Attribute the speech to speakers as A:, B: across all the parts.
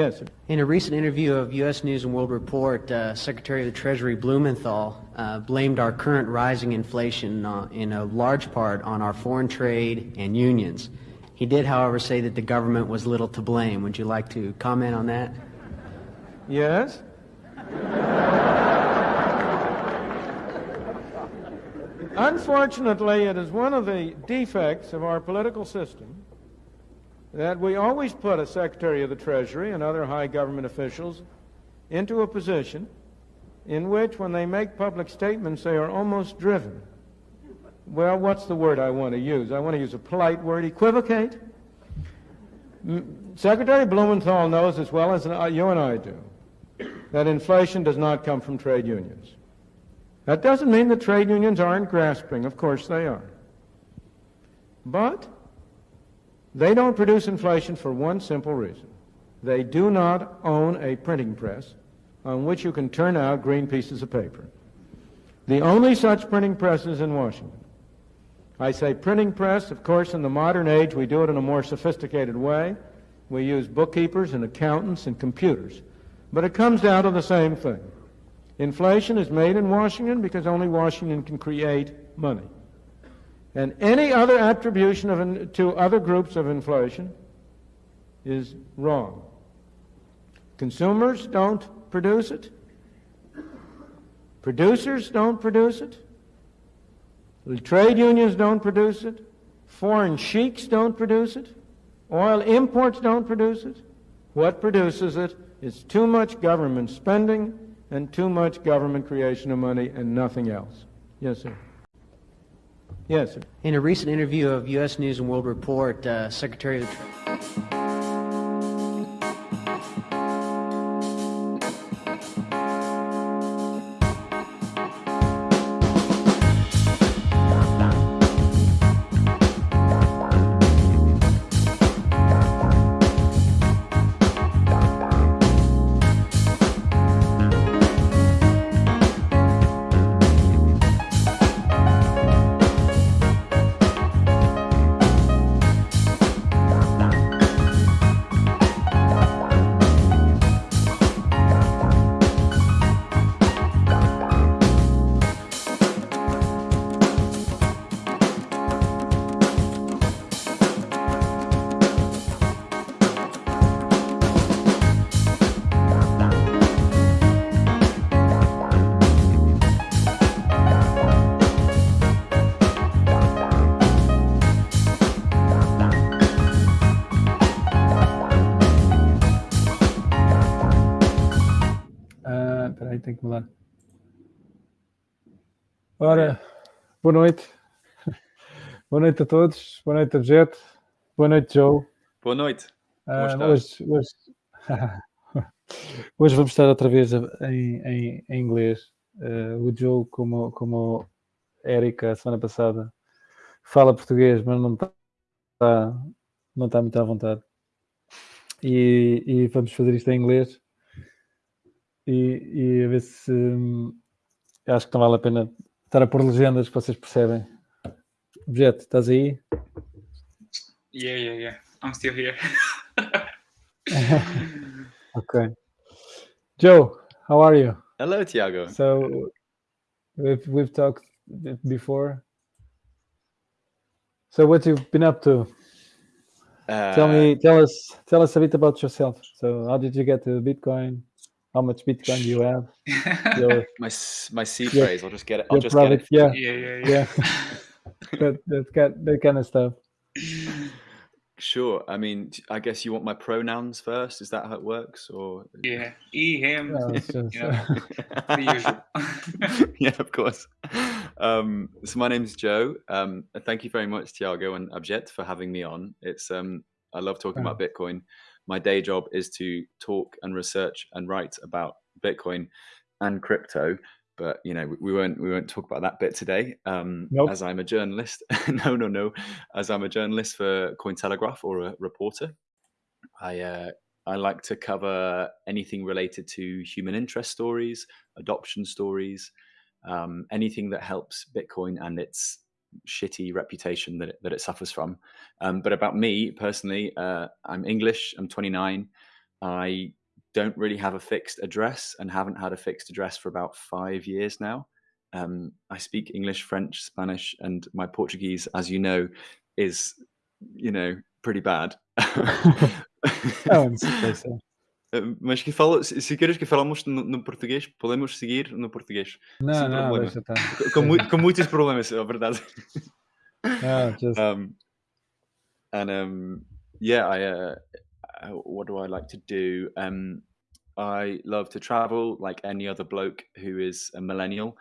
A: Yes, sir.
B: In a recent interview of U.S. News and World Report, uh, Secretary of the Treasury Blumenthal uh, blamed our current rising inflation uh, in a large part on our foreign trade and unions. He did, however, say that the government was little to blame. Would you like to comment on that?
A: Yes? Unfortunately, it is one of the defects of our political system that we always put a Secretary of the Treasury and other high government officials into a position in which, when they make public statements, they are almost driven. Well, what's the word I want to use? I want to use a polite word equivocate. Secretary Blumenthal knows as well as uh, you and I do that inflation does not come from trade unions. That doesn't mean that trade unions aren't grasping. Of course they are. But they don't produce inflation for one simple reason. They do not own a printing press on which you can turn out green pieces of paper. The only such printing press is in Washington. I say printing press, of course, in the modern age we do it in a more sophisticated way. We use bookkeepers and accountants and computers. But it comes down to the same thing. Inflation is made in Washington because only Washington can create money. And any other attribution of, to other groups of inflation is wrong. Consumers don't produce it. Producers don't produce it. Trade unions don't produce it. Foreign sheiks don't produce it. Oil imports don't produce it. What produces it is too much government spending and too much government creation of money and nothing else. Yes, sir. Yes, sir.
B: In a recent interview of U.S. News and World Report, uh, Secretary of the Treasury.
C: Que mudar. Ora, boa noite. boa noite a todos. Boa noite, Objeto. Boa noite, Joe.
D: Boa noite.
C: Uh, hoje, hoje, hoje, vamos estar outra vez em, em, em inglês. Uh, o Joe, como, como a Erika, a semana passada, fala português, mas não está, não está muito à vontade. E, e vamos fazer isto em inglês e, e a ver se hum, acho que não vale a pena estar a pôr legendas que vocês percebem. Objeto, estás aí?
E: Yeah, yeah, yeah. I'm still here.
C: okay. Joe, how are you?
D: Hello, Tiago.
C: So we've we've talked before. So what you've been up to? Uh, tell me, tell us, tell us a bit about yourself. So how did you get to Bitcoin? How much Bitcoin do you have?
D: Your, my my seed phrase. I'll just get it. I'll just
C: product,
D: get
C: it. Yeah, yeah, yeah. yeah. that, that, that kind of stuff.
D: Sure. I mean, I guess you want my pronouns first. Is that how it works, or
E: yeah, he, him. No, just,
D: yeah, of course. Um, so my name is Joe. Um, thank you very much, Tiago and Abjet, for having me on. It's um, I love talking about Bitcoin my day job is to talk and research and write about Bitcoin and crypto. But you know, we won't we won't talk about that bit today. Um, nope. As I'm a journalist, no, no, no. As I'm a journalist for Cointelegraph or a reporter, I uh, I like to cover anything related to human interest stories, adoption stories, um, anything that helps Bitcoin and its shitty reputation that it, that it suffers from. Um, but about me personally, uh, I'm English. I'm 29. I don't really have a fixed address and haven't had a fixed address for about five years now. Um, I speak English, French, Spanish, and my Portuguese, as you know, is you know pretty bad.
C: Oh, sei.
D: Uh, Mas que fala, se se queres que falamos no, no português, podemos seguir no português.
C: Não,
D: Sem
C: não,
D: problema.
C: deixa estar.
D: Com, com muitos problemas, é verdade.
C: Ah, just,
D: um, and um, yeah, I uh, uh, what do I like to do? Um, I love to travel, like any other bloke who is a millennial.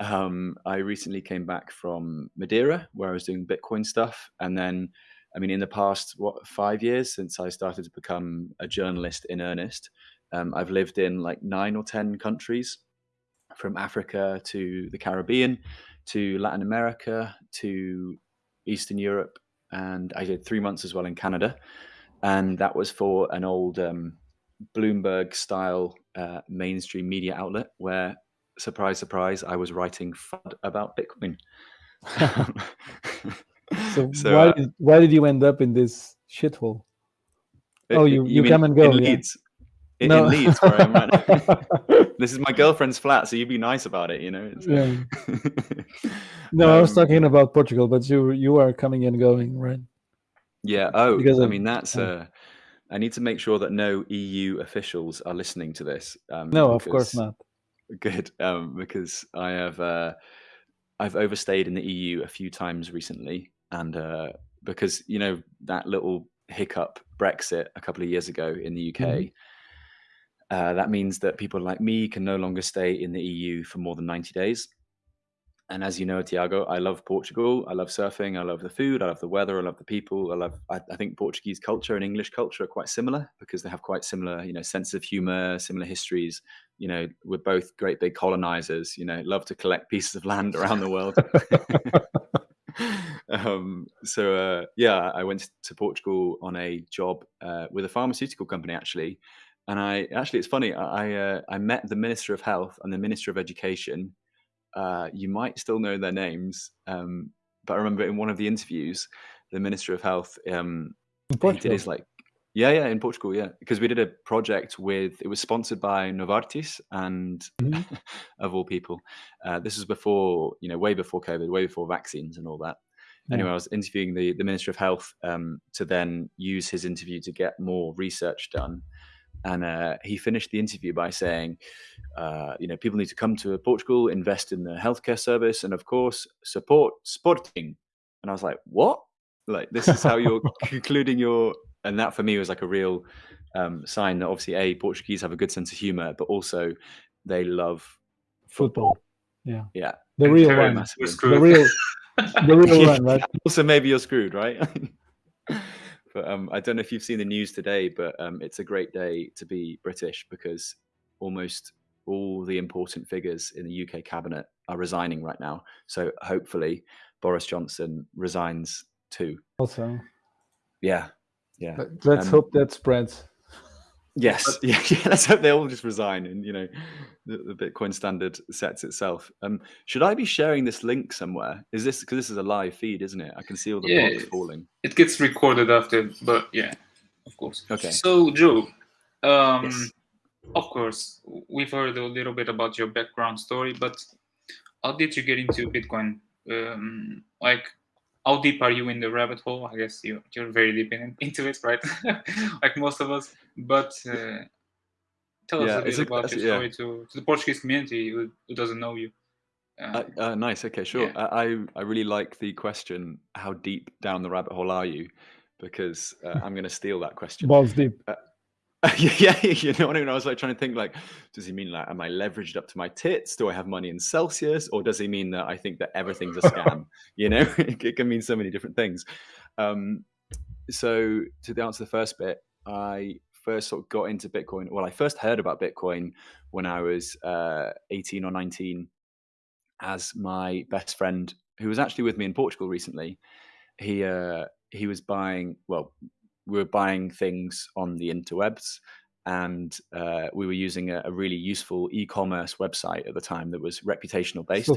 D: Um, I recently came back from Madeira, where I was doing Bitcoin stuff, and then, I mean, in the past what five years since I started to become a journalist in earnest, um, I've lived in like nine or ten countries, from Africa to the Caribbean, to Latin America, to Eastern Europe, and I did three months as well in Canada, and that was for an old um, Bloomberg style uh, mainstream media outlet where, surprise, surprise, I was writing FUD about Bitcoin.
C: so,
D: so,
C: why
D: uh,
C: did why did you end up in this shithole?
D: uh,
C: Oh, you- you
D: mean
C: come and go,
D: in
C: yeah.
D: Leeds. In,
C: No.
D: in Leeds, where I'm right this is my girlfriend's flat, so you'd be nice about it, you know.
C: Yeah. No, I was
D: Um,
C: talking about Portugal, but you you are coming and going, right?
D: Yeah. Oh,
C: Because
D: I
C: of-
D: mean, that's.
C: oh.
D: Uh, I need to make sure that no EU officials are listening to this. Um,
C: No, of course not.
D: Good, um, because I have. Uh, I've overstayed in the EU a few times recently, and uh, because you know that little hiccup Brexit a couple of years ago in the UK.
C: Mhm.
D: Uh, that means that people like me can no longer stay in the EU for more than 90 days. And as you know, Tiago, I love Portugal. I love surfing. I love the food. I love the weather. I love the people. I love. I, I think Portuguese culture and English culture are quite similar because they have quite similar, you know, sense of humor, similar histories. You know, we're both great big colonizers. You know, love to collect pieces of land around the world. um, so uh, yeah, I went to Portugal on a job uh, with a pharmaceutical company actually, and I actually it's funny. I I, uh, I met the Minister of Health and the Minister of Education. Uh, you might still know their names, um, but I remember in one of the interviews, the Minister of Health um, he did his like yeah yeah in Portugal yeah because we did a project with it was sponsored by Novartis and
C: Mhm.
D: of all people. Uh, this was before you know way before COVID way before vaccines and all that.
C: Yeah.
D: anyway I was interviewing the the Minister of Health um, to then use his interview to get more research done. And uh, he finished the interview by saying uh, you know people need to come to Portugal invest in the healthcare service and of course support sporting. And I was like what? Like this is how you're concluding your and that for me was like a real um, sign that obviously a Portuguese have a good sense of humor, but also they love
C: Football. Yeah.
D: Yeah,
C: The real one. The real the real one, right?
D: also maybe you're screwed, right? but um, I don't know if you've seen the news today, but um, it's a great day to be British because almost all the important figures in the UK cabinet are resigning right now. So hopefully Boris Johnson resigns too.
C: Also.
D: Yeah, yeah.
C: Let's
D: Um,
C: hope that spreads.
D: Yes, yeah, yeah. Let's hope they all just resign, and you know, the, the Bitcoin standard sets itself. Um, should I be sharing this link somewhere? Is this because this is a live feed, isn't it? I can see all the
E: Yeah,
D: blocks
E: it's-
D: falling.
E: It gets recorded after, but yeah, of course.
D: Okay.
E: So, Joe, um,
D: Yes.
E: of course, we've heard a little bit about your background story, but how did you get into Bitcoin? Um, like, how deep are you in the rabbit hole? I guess you, you're very deep in, into it, right? like most of us. But uh, tell us a bit
D: a-
E: about
D: that's-
E: your
D: yeah.
E: to, to the Portuguese community who, who doesn't know you.
D: Uh,
E: Uh,
D: uh, nice. Okay, sure.
E: Yeah.
D: I, I I really like the question. How deep down the rabbit hole are you? Because uh, I'm going to steal that question.
C: Balls deep.
D: yeah, yeah, you know what I mean. I was like trying to think, like, does he mean like, am I leveraged up to my tits? Do I have money in Celsius, or does he mean that I think that everything's a scam? you know, it, it can mean so many different things. Um, so to answer the first bit, I first sort of got into Bitcoin. Well, I first heard about Bitcoin when I was uh, 18 or 19, as my best friend, who was actually with me in Portugal recently, he uh, he was buying. Well, we were buying things on the interwebs and uh, we were using a, a really useful e-commerce website at the time that was reputational based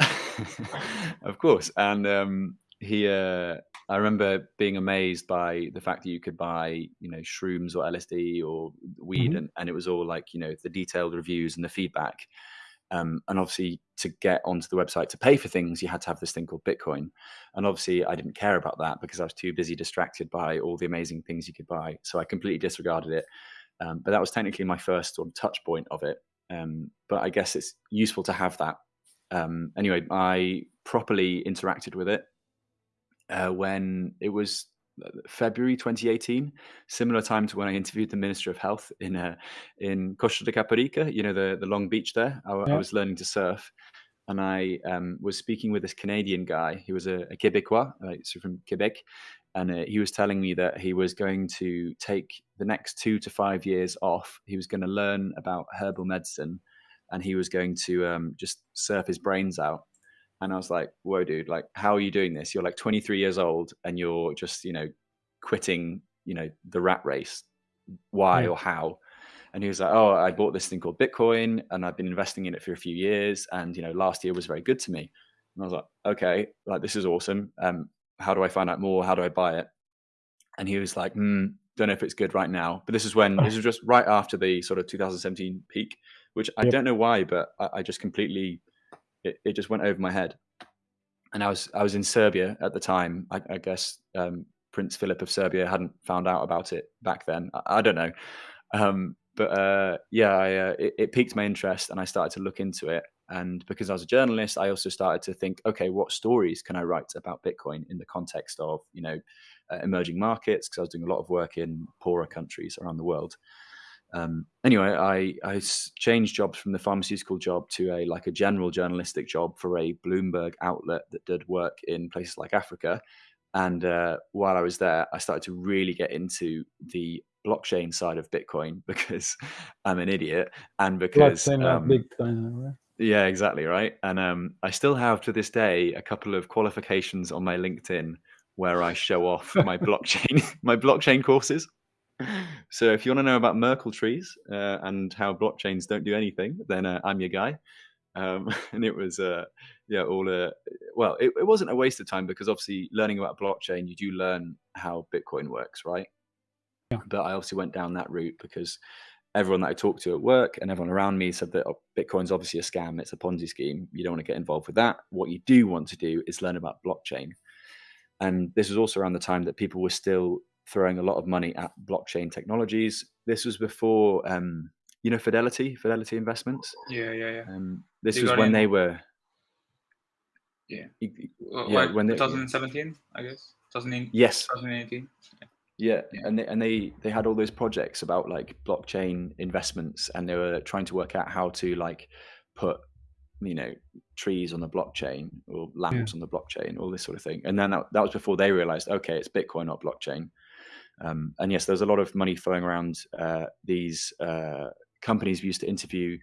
D: of course and um, he uh, I remember being amazed by the fact that you could buy, you know, shrooms or LSD or weed,
C: Mhm.
D: and, and it was all like, you know, the detailed reviews and the feedback. Um, and obviously, to get onto the website to pay for things, you had to have this thing called Bitcoin. And obviously, I didn't care about that because I was too busy distracted by all the amazing things you could buy. So I completely disregarded it. Um, but that was technically my first sort of touch point of it. Um, but I guess it's useful to have that. Um, anyway, I properly interacted with it uh, when it was February 2018, similar time to when I interviewed the Minister of Health in uh, in Costa de Caparica, you know, the, the long beach there. I, I was learning to surf and I um, was speaking with this Canadian guy. He was a, a Quebecois, uh, so from Quebec. And uh, he was telling me that he was going to take the next two to five years off. He was going to learn about herbal medicine and he was going to um, just surf his brains out. And I was like, whoa, dude, like, how are you doing this? You're like 23 years old and you're just, you know, quitting, you know, the rat race. Why or how? And he was like, oh, I bought this thing called Bitcoin and I've been investing in it for a few years. And, you know, last year was very good to me. And I was like, okay, like, this is awesome. Um, how do I find out more? How do I buy it? And he was like, hmm, don't know if it's good right now. But this is when, this was just right after the sort of 2017 peak, which I
C: Yep.
D: don't know why, but I, I just completely, it, it just went over my head. And I was I was in Serbia at the time. I, I guess um, Prince Philip of Serbia hadn't found out about it back then. I, I don't know, um, but uh, yeah, I, uh, it, it piqued my interest, and I started to look into it. And because I was a journalist, I also started to think, okay, what stories can I write about Bitcoin in the context of you know uh, emerging markets? Because I was doing a lot of work in poorer countries around the world. Um, anyway, I changed jobs from the pharmaceutical job to a like a general journalistic job for a Bloomberg outlet that did work in places like Africa. And uh, while I was there, I started to really get into the blockchain side of Bitcoin because I'm an idiot and because
C: Blockchain, not
D: um,
C: Bitcoin. right?
D: yeah, exactly right. And um, I still have to this day a couple of qualifications on my LinkedIn where I show off my blockchain my blockchain courses. So if you want to know about Merkle trees uh, and how blockchains don't do anything, then uh, I'm your guy. Um, and it was uh, yeah all uh, well it, it wasn't a waste of time because obviously learning about blockchain you do learn how Bitcoin works, right?
C: Yeah.
D: But I obviously went down that route because everyone that I talked to at work and everyone around me said that oh, Bitcoin's obviously a scam. It's a Ponzi scheme. You don't want to get involved with that. What you do want to do is learn about blockchain. And this was also around the time that people were still throwing a lot of money at blockchain technologies. This was before, um, you know, Fidelity, Fidelity Investments.
E: Yeah, yeah, yeah.
D: Um, this
E: They
D: was when
E: in-
D: they were.
E: Yeah. Uh,
D: Yeah,
E: like
D: when they-
E: 2017, I guess. 2018.
D: Yes,
E: 2018.
D: Yeah,
E: Yeah.
D: and they and they they had all those projects about like blockchain investments, and they were trying to work out how to like put you know trees on the blockchain or lamps on the blockchain, all this sort of thing. And then that, that was before they realized, okay, it's Bitcoin, not blockchain. Um, and yes, there's a lot of money flowing around uh, these uh, companies we used to interview.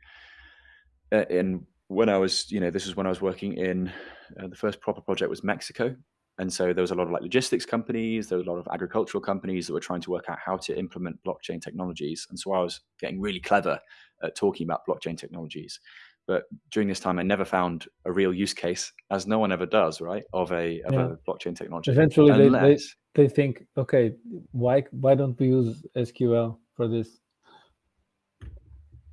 D: Uh, in when I was, you know, this was when I was working in uh, the first proper project was Mexico, and so there was a lot of like logistics companies, there was a lot of agricultural companies that were trying to work out how to implement blockchain technologies. And so I was getting really clever at talking about blockchain technologies. But during this time, I never found a real use case, as no one ever does, right, of a of
C: Yeah.
D: a blockchain technology.
C: Eventually, they, they, they think, okay, why why don't we use SQL for this?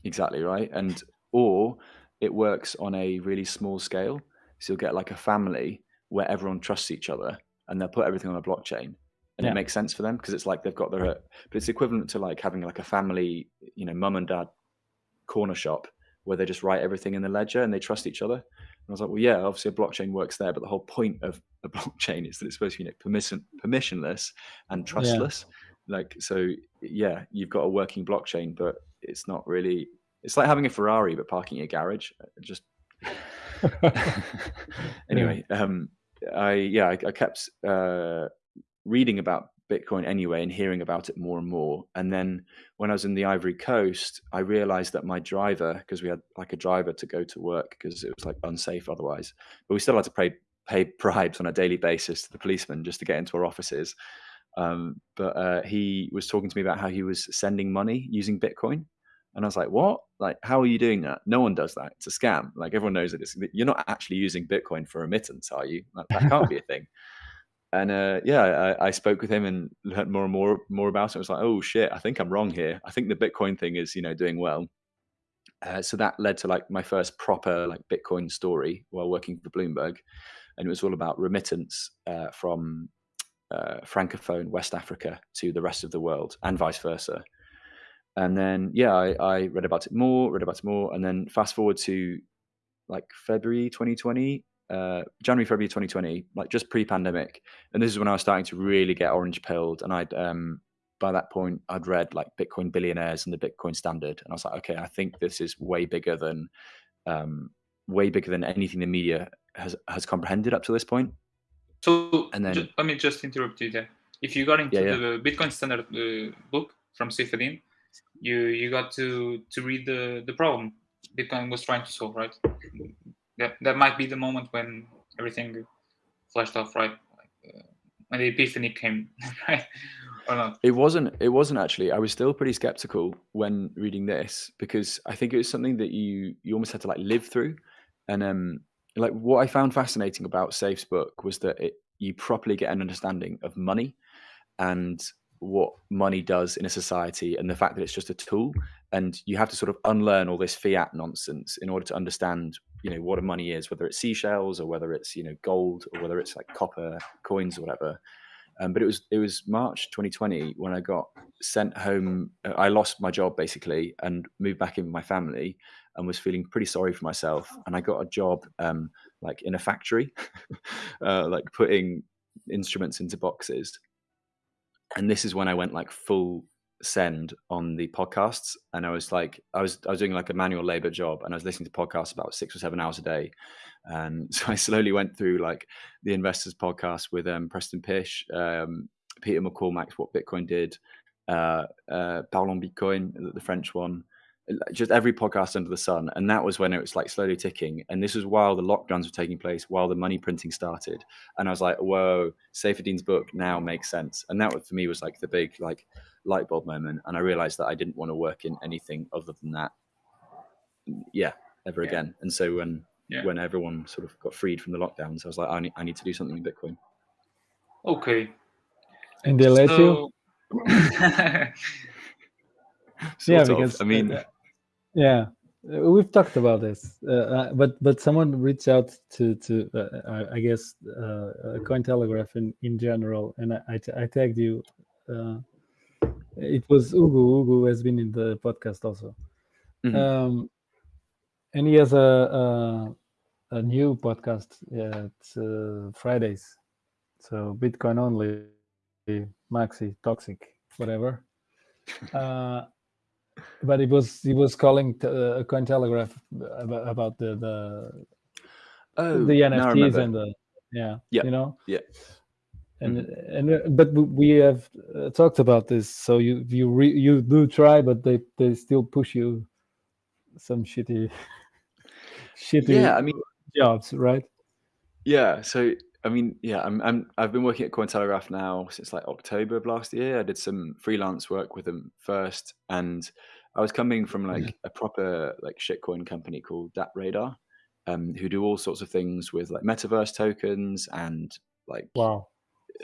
D: Exactly right. And or it works on a really small scale. So you'll get like a family where everyone trusts each other and they'll put everything on a blockchain. And
C: Yeah.
D: it makes sense for them because it's like they've got their but it's equivalent to like having like a family, you know, mum and dad corner shop where they just write everything in the ledger and they trust each other. And I was like, well, yeah, obviously a blockchain works there, but the whole point of a blockchain is that it's supposed to be you know, permission permissionless and trustless. Like so, yeah, you've got a working blockchain, but it's not really. It's like having a Ferrari but parking in a garage. Just anyway, um, I yeah, I, I kept uh, reading about Bitcoin anyway and hearing about it more and more. And then when I was in the Ivory Coast, I realized that my driver, because we had like a driver to go to work because it was like unsafe otherwise, but we still had to pay pay bribes on a daily basis to the policeman just to get into our offices. Um, but uh, he was talking to me about how he was sending money using Bitcoin. And I was like, what? Like, how are you doing that? No one does that. It's a scam. Like, everyone knows that it's, you're not actually using Bitcoin for remittance, are you? Like, that can't be a thing. and uh, yeah, I, I, spoke with him and learned more and more more about it. I was like, oh shit, I think I'm wrong here. I think the Bitcoin thing is you know doing well. Uh, so that led to like my first proper like Bitcoin story while working for Bloomberg, and it was all about remittance uh, from uh, francophone West Africa to the rest of the world and vice versa. And then yeah, I, I read about it more, read about it more, and then fast forward to like February 2020, uh, January, February 2020, like just pre-pandemic, and this is when I was starting to really get orange pilled, and I'd um, by that point I'd read like Bitcoin billionaires and the Bitcoin Standard, and I was like, okay, I think this is way bigger than um, way bigger than anything the media has has comprehended up to this point.
E: So, and then just, let me just interrupt you there. If you got into yeah, yeah. the Bitcoin Standard uh, book from Saifedean, you you got to to read the the problem Bitcoin was trying to solve, right? That that might be the moment when everything flashed off, right? Like, uh, when the epiphany came, right? or not?
D: It wasn't. It wasn't actually. I was still pretty skeptical when reading this because I think it was something that you you almost had to like live through, and um, like what I found fascinating about Safe's book was that it you properly get an understanding of money and what money does in a society and the fact that it's just a tool and you have to sort of unlearn all this fiat nonsense in order to understand you know what a money is whether it's seashells or whether it's you know gold or whether it's like copper coins or whatever. Um, but it was it was march 2020 when i got sent home uh, i lost my job basically and moved back in with my family and was feeling pretty sorry for myself. And i got a job um, like in a factory uh, like putting instruments into boxes. And this is when I went like full send on the podcasts and I was like I was I was doing like a manual labor job and I was listening to podcasts about six or seven hours a day. And so I slowly went through like the investors podcast with um, Preston Pysh um, Peter McCormack's what Bitcoin did uh, uh, Parlons Bitcoin the French one just every podcast under the sun and that was when it was like slowly ticking and this was while the lockdowns were taking place while the money printing started and i was like whoa Saifedean's book now makes sense and that for me was like the big like light bulb moment and i realized that i didn't want to work in anything other than that yeah ever yeah. again and so when yeah. when everyone sort of got freed from the lockdowns i was like i need, I need to do something in bitcoin
E: okay
C: and they let so... you yeah because
D: i mean
C: yeah, uh, we've talked about this, uh, uh, but but someone reached out to to uh, I guess uh, Cointelegraph in in general, and I, I, I tagged you. Uh, it was Ugu. Ugu has been in the podcast also, mm-hmm. um, and he has a a, a new podcast at Fridays, so Bitcoin only, Maxi, toxic, whatever. but it was he was calling t- uh, Cointelegraph about, about the the
D: oh,
C: the NFTs and the yeah
D: yeah.
C: you know?
D: Yeah.
C: And mm-hmm. and uh, but we have uh, talked about this. So you you re, you do try but they they still push you some shitty shitty
D: yeah i mean
C: jobs right?
D: Yeah so I mean, yeah, I'm, I'm I've been working at Cointelegraph now since like October of last year. I did some freelance work with them first, and I was coming from like mm. a proper like shitcoin company called DappRadar, um, who do all sorts of things with like metaverse tokens and like
C: wow,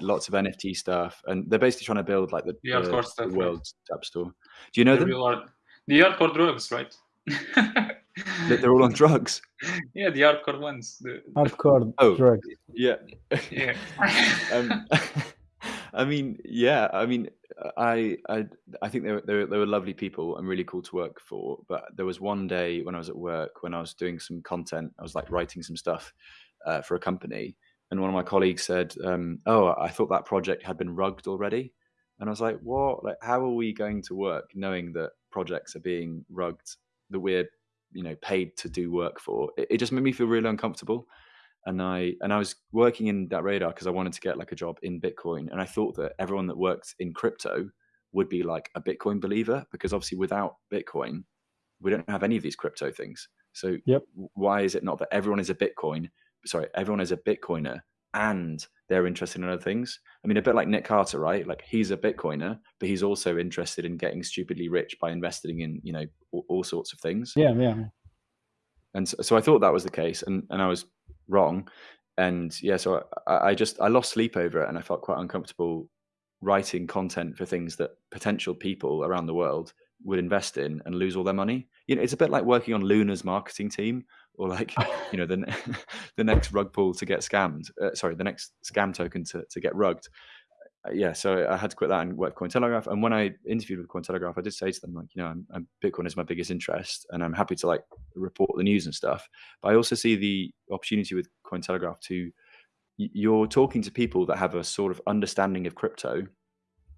D: lots of NFT stuff. And they're basically trying to build like the,
E: the,
D: the, the world's app store. Do you know the them? Art,
E: the hardcore drugs, right?
D: they're all on drugs.
E: Yeah, the hardcore ones. The...
C: Hardcore oh, drugs.
D: Yeah.
E: Yeah.
D: um, I mean, yeah. I mean, I I I think they were, they were they were lovely people and really cool to work for. But there was one day when I was at work when I was doing some content. I was like writing some stuff uh, for a company, and one of my colleagues said, um, "Oh, I thought that project had been rugged already." And I was like, "What? Like, how are we going to work knowing that projects are being rugged that we're you know paid to do work for it, it just made me feel really uncomfortable. And i and i was working in DappRadar because i wanted to get like a job in bitcoin. And i thought that everyone that worked in crypto would be like a bitcoin believer because obviously without bitcoin we don't have any of these crypto things. So
C: yep.
D: why is it not that everyone is a bitcoin sorry everyone is a bitcoiner and they're interested in other things. I mean, a bit like Nick Carter, right? Like he's a Bitcoiner, but he's also interested in getting stupidly rich by investing in, you know, all, all sorts of things.
C: Yeah, yeah.
D: And so, so, I thought that was the case, and and I was wrong. and yeah, so I, I just I lost sleep over it, and I felt quite uncomfortable writing content for things that potential people around the world would invest in and lose all their money. You know, it's a bit like working on Luna's marketing team, or like you know the the next rug pull to get scammed. Uh, sorry, the next scam token to to get rugged. Uh, yeah, so I had to quit that and work Cointelegraph. And when I interviewed with Cointelegraph, I did say to them like, you know, I'm, I'm, Bitcoin is my biggest interest, and I'm happy to like report the news and stuff. But I also see the opportunity with Cointelegraph to you're talking to people that have a sort of understanding of crypto.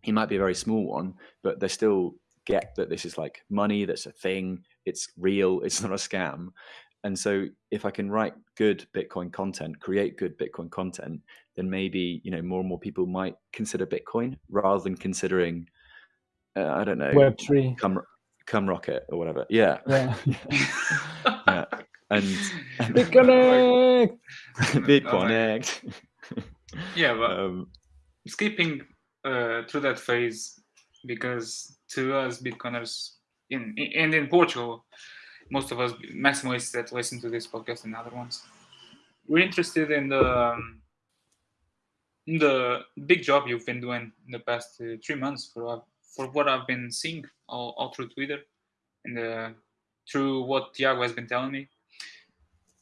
D: It might be a very small one, but they still get that this is like money, that's a thing, it's real, it's not a scam. And so if I can write good Bitcoin content, create good Bitcoin content, then maybe, you know, more and more people might consider Bitcoin rather than considering uh, I don't know,
C: Web three,
D: come come rocket or whatever. Yeah.
C: Yeah.
D: yeah. And, and
C: Bitconnect.
D: BitConnect.
E: Yeah, but
D: um,
E: skipping uh, through that phase because to us Bitcoiners in, in and in Portugal, most of us maximalists that listen to this podcast and other ones, we're interested in the um, the big job you've been doing in the past uh, three months for for what I've been seeing all, all through Twitter and uh, through what Tiago has been telling me.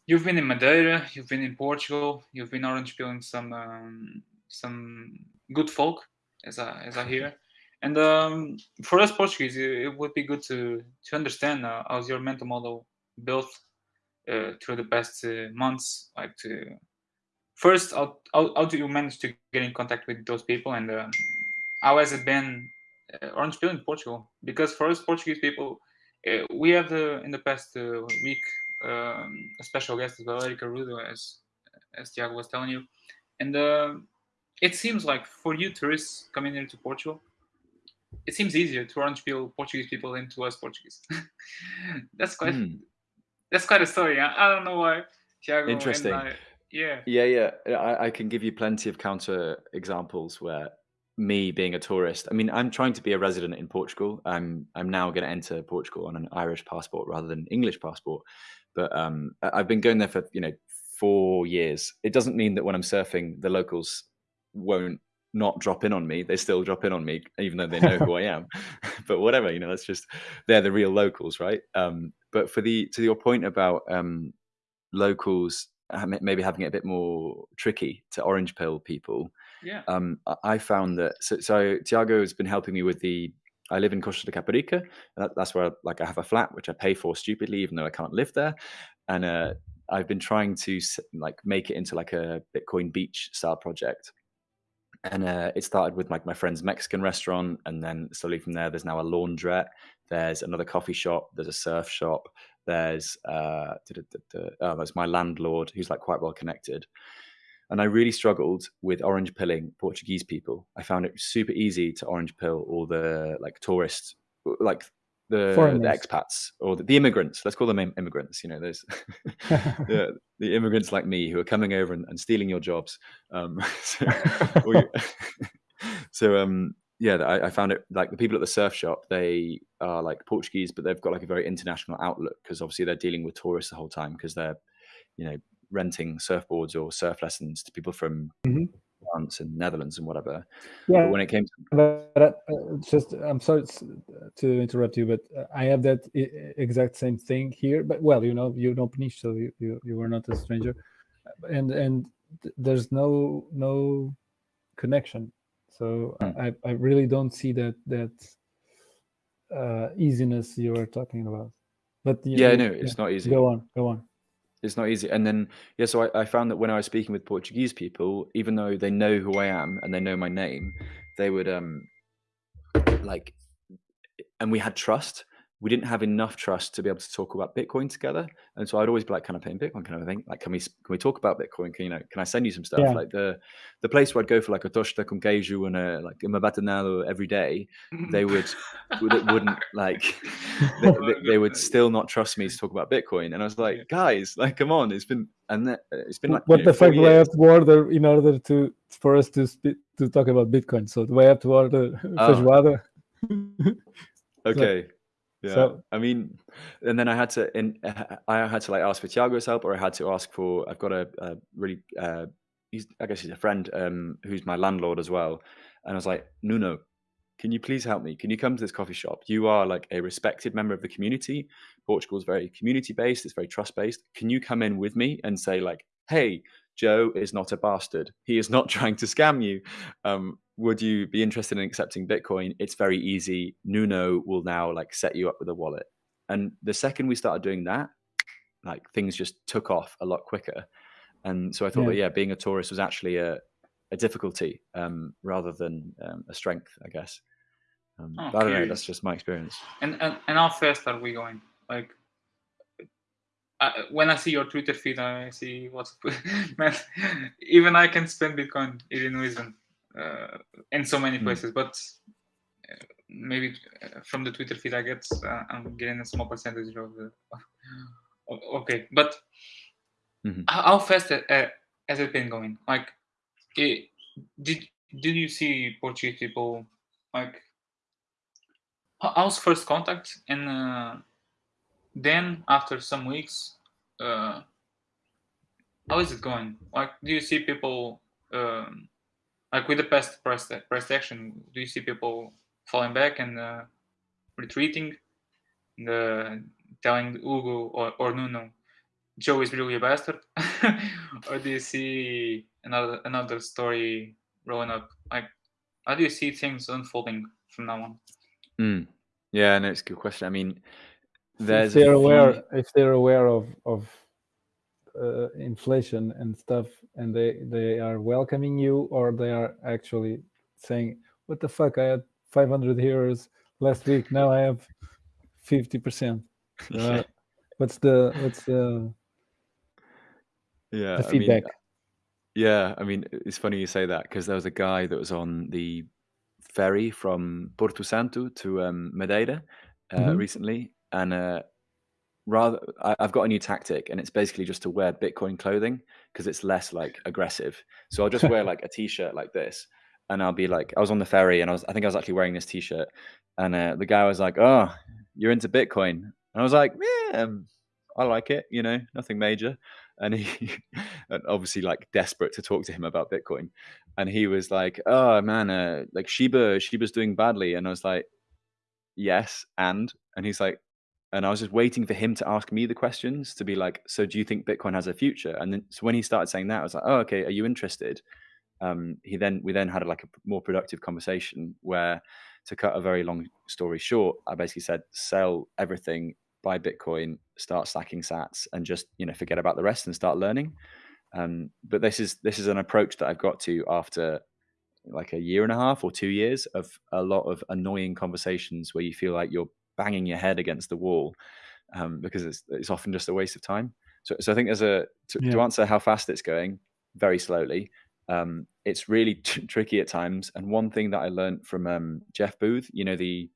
E: You've been in Madeira, you've been in Portugal, you've been orange peeling some um, some good folk, as I as I hear. And um, for us Portuguese, it, would be good to to understand uh, how's your mental model built uh, through the past uh, months. Like to first, how, how, how do you manage to get in contact with those people, and um, how has it been uh, orange pill in Portugal? Because for us Portuguese people, uh, we have the in the past uh, week um, a special guest as well, Rudo, as as Tiago was telling you, and uh, it seems like for you tourists coming into Portugal, it seems easier to orange peel Portuguese people than to us Portuguese. that's quite mm. that's quite a story. I, I don't know why Tiago.
D: Interesting.
E: I, yeah.
D: Yeah, yeah. I, I can give you plenty of counter examples where me being a tourist. I mean, I'm trying to be a resident in Portugal. I'm I'm now going to enter Portugal on an Irish passport rather than English passport. But um, I've been going there for you know four years. It doesn't mean that when I'm surfing, the locals won't not drop in on me. They still drop in on me, even though they know who I am. but whatever, you know, that's just they're the real locals, right? Um, but for the to your point about um, locals maybe having it a bit more tricky to orange pill people.
E: Yeah.
D: Um, I found that so, so Tiago has been helping me with the I live in Costa de Caparica. That, that's where like I have a flat which I pay for stupidly, even though I can't live there. And uh, I've been trying to like make it into like a Bitcoin beach style project. And uh, it started with like my friend's Mexican restaurant, and then slowly from there, there's now a laundrette. There's another coffee shop. There's a surf shop. There's uh, oh, there's my landlord who's like quite well connected. And I really struggled with orange pilling Portuguese people. I found it super easy to orange pill all the like tourists, like the, the expats or the, the, immigrants. Let's call them immigrants. You know, those the, the, immigrants like me who are coming over and, and stealing your jobs. Um, so, so um, yeah, I, I, found it like the people at the surf shop. They are like Portuguese, but they've got like a very international outlook because obviously they're dealing with tourists the whole time because they're, you know, renting surfboards or surf lessons to people from mm-hmm. France and Netherlands and whatever.
C: Yeah.
D: But when it came to
C: but, uh, just, I'm sorry to interrupt you, but uh, I have that exact same thing here. But well, you know, you know Peniche, so you, you you were not a stranger, and and there's no no connection. So mm. I I really don't see that that uh, easiness you are talking about. But
D: yeah, I know, no, it's yeah. not easy.
C: Go on, go on
D: it's not easy. And then yeah, so I, I, found that when I was speaking with Portuguese people, even though they know who I am and they know my name, they would um like, and we had trust we didn't have enough trust to be able to talk about Bitcoin together. And so I'd always be like, "Can I pay in Bitcoin?" kind of thing. Like, can we can we talk about Bitcoin? Can you know? Can I send you some stuff? Yeah. Like the the place where I'd go for like a tosta com queijo and a like a mabatanado every day, they would wouldn't like they, they, they, would still not trust me to talk about Bitcoin. And I was like, guys, like, come on, it's been and that, it's been like
C: what
D: you know,
C: the fuck do I have to order in order to for us to speak, to talk about Bitcoin? So do I have to order oh. feijoada?
D: okay. Yeah,
C: So-
D: I mean, and then I had to, in, I had to like ask for Tiago's help, or I had to ask for. I've got a, a really, uh, he's, I guess he's a friend um, who's my landlord as well, and I was like, Nuno, can you please help me? Can you come to this coffee shop? You are like a respected member of the community. Portugal's very community based. It's very trust based. Can you come in with me and say like, hey, Joe is not a bastard. He is not trying to scam you. Um, would you be interested in accepting Bitcoin? It's very easy. Nuno will now like set you up with a wallet. And the second we started doing that, like things just took off a lot quicker. And so I thought
C: Yeah.
D: that yeah, being a tourist was actually a, a difficulty um, rather than um, a strength, I guess. Um,
E: Oh,
D: but I don't know. That's just my experience.
E: And, and and how fast are we going? Like, I, when I see your Twitter feed, I see what's man. Even I can spend Bitcoin here in Lisbon, uh, in so many
D: Hmm.
E: places. But uh, maybe uh, from the Twitter feed I get, uh, I'm getting a small percentage of the. okay, but
D: Mhm.
E: how, fast has it been going? Like, it, did did you see Portuguese people like? How- How's first contact and uh, then after some weeks, uh, how is it going? Like, do you see people um, like with the past press press action? Do you see people falling back and uh, retreating, and, uh, telling Hugo or, or Nuno, Joe is really a bastard, or do you see another another story rolling up? Like, how do you see things unfolding from now on?
D: Mm. Yeah, no, it's a good question. I mean,
C: if
D: there's a
C: they're aware if they're aware of of uh, inflation and stuff and they they are welcoming you or they are actually saying what the fuck? I had 500 euros last week. Now i have 50 percent. Uh, what's the what's the,
D: yeah,
C: the
D: I mean,
C: feedback?
D: Yeah, I mean, it's funny you say that because there was a guy that was on the ferry from Porto Santo to um, Madeira uh,
C: Mhm.
D: recently, and uh, rather, I, I've got a new tactic, and it's basically just to wear Bitcoin clothing because it's less like aggressive. So I'll just wear like a t-shirt like this, and I'll be like, I was on the ferry, and I was, I think I was actually wearing this t-shirt, and uh, the guy was like, "Oh, you're into Bitcoin," and I was like, "Yeah, um, I like it, you know, nothing major." and he and obviously like desperate to talk to him about bitcoin and he was like oh man uh, like shiba shiba's doing badly and i was like yes and and he's like and i was just waiting for him to ask me the questions to be like so do you think bitcoin has a future and then so when he started saying that i was like oh okay are you interested um he then we then had like a more productive conversation where to cut a very long story short i basically said sell everything buy Bitcoin, start stacking Sats, and just you know forget about the rest and start learning. Um, but this is this is an approach that I've got to after like a year and a half or two years of a lot of annoying conversations where you feel like you're banging your head against the wall um, because it's it's often just a waste of time. So so I think there's a to, to answer how fast it's going very slowly. Um, it's really t- tricky at times. And one thing that I learned from um, Jeff Booth, you know the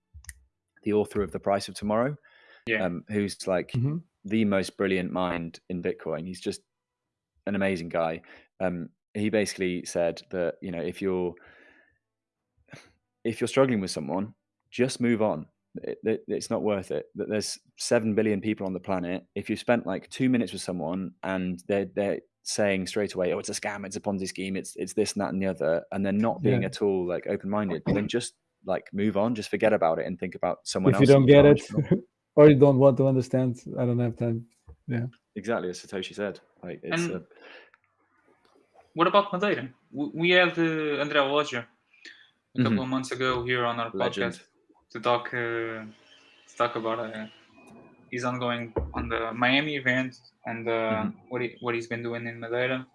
D: the author of The Price of Tomorrow,
E: Yeah.
D: um, who's like
C: Mhm.
D: the most brilliant mind in Bitcoin. He's just an amazing guy. Um, he basically said that you know if you're if you're struggling with someone, just move on. It, it- it's not worth it. That there's seven billion people on the planet. If you spent like two minutes with someone and they're they're saying straight away, "Oh, it's a scam, it's a Ponzi scheme, it's it's this and that and the other," and they're not being
C: Yeah.
D: at all like open minded, then just like move on, just forget about it and think about someone else.
C: if
D: you
C: don't get it or you don't want to understand i don't have time Yeah,
D: exactly as Satoshi said. Like it's
E: And
D: a,
E: What about Madeira? W- We had uh, Andrea Loja a couple
D: Mhm.
E: of months ago here on our
D: Legend.
E: podcast to talk uh, to talk about uh, his ongoing on the Miami event and uh,
D: Mhm.
E: what he, what he's been doing in Madeira.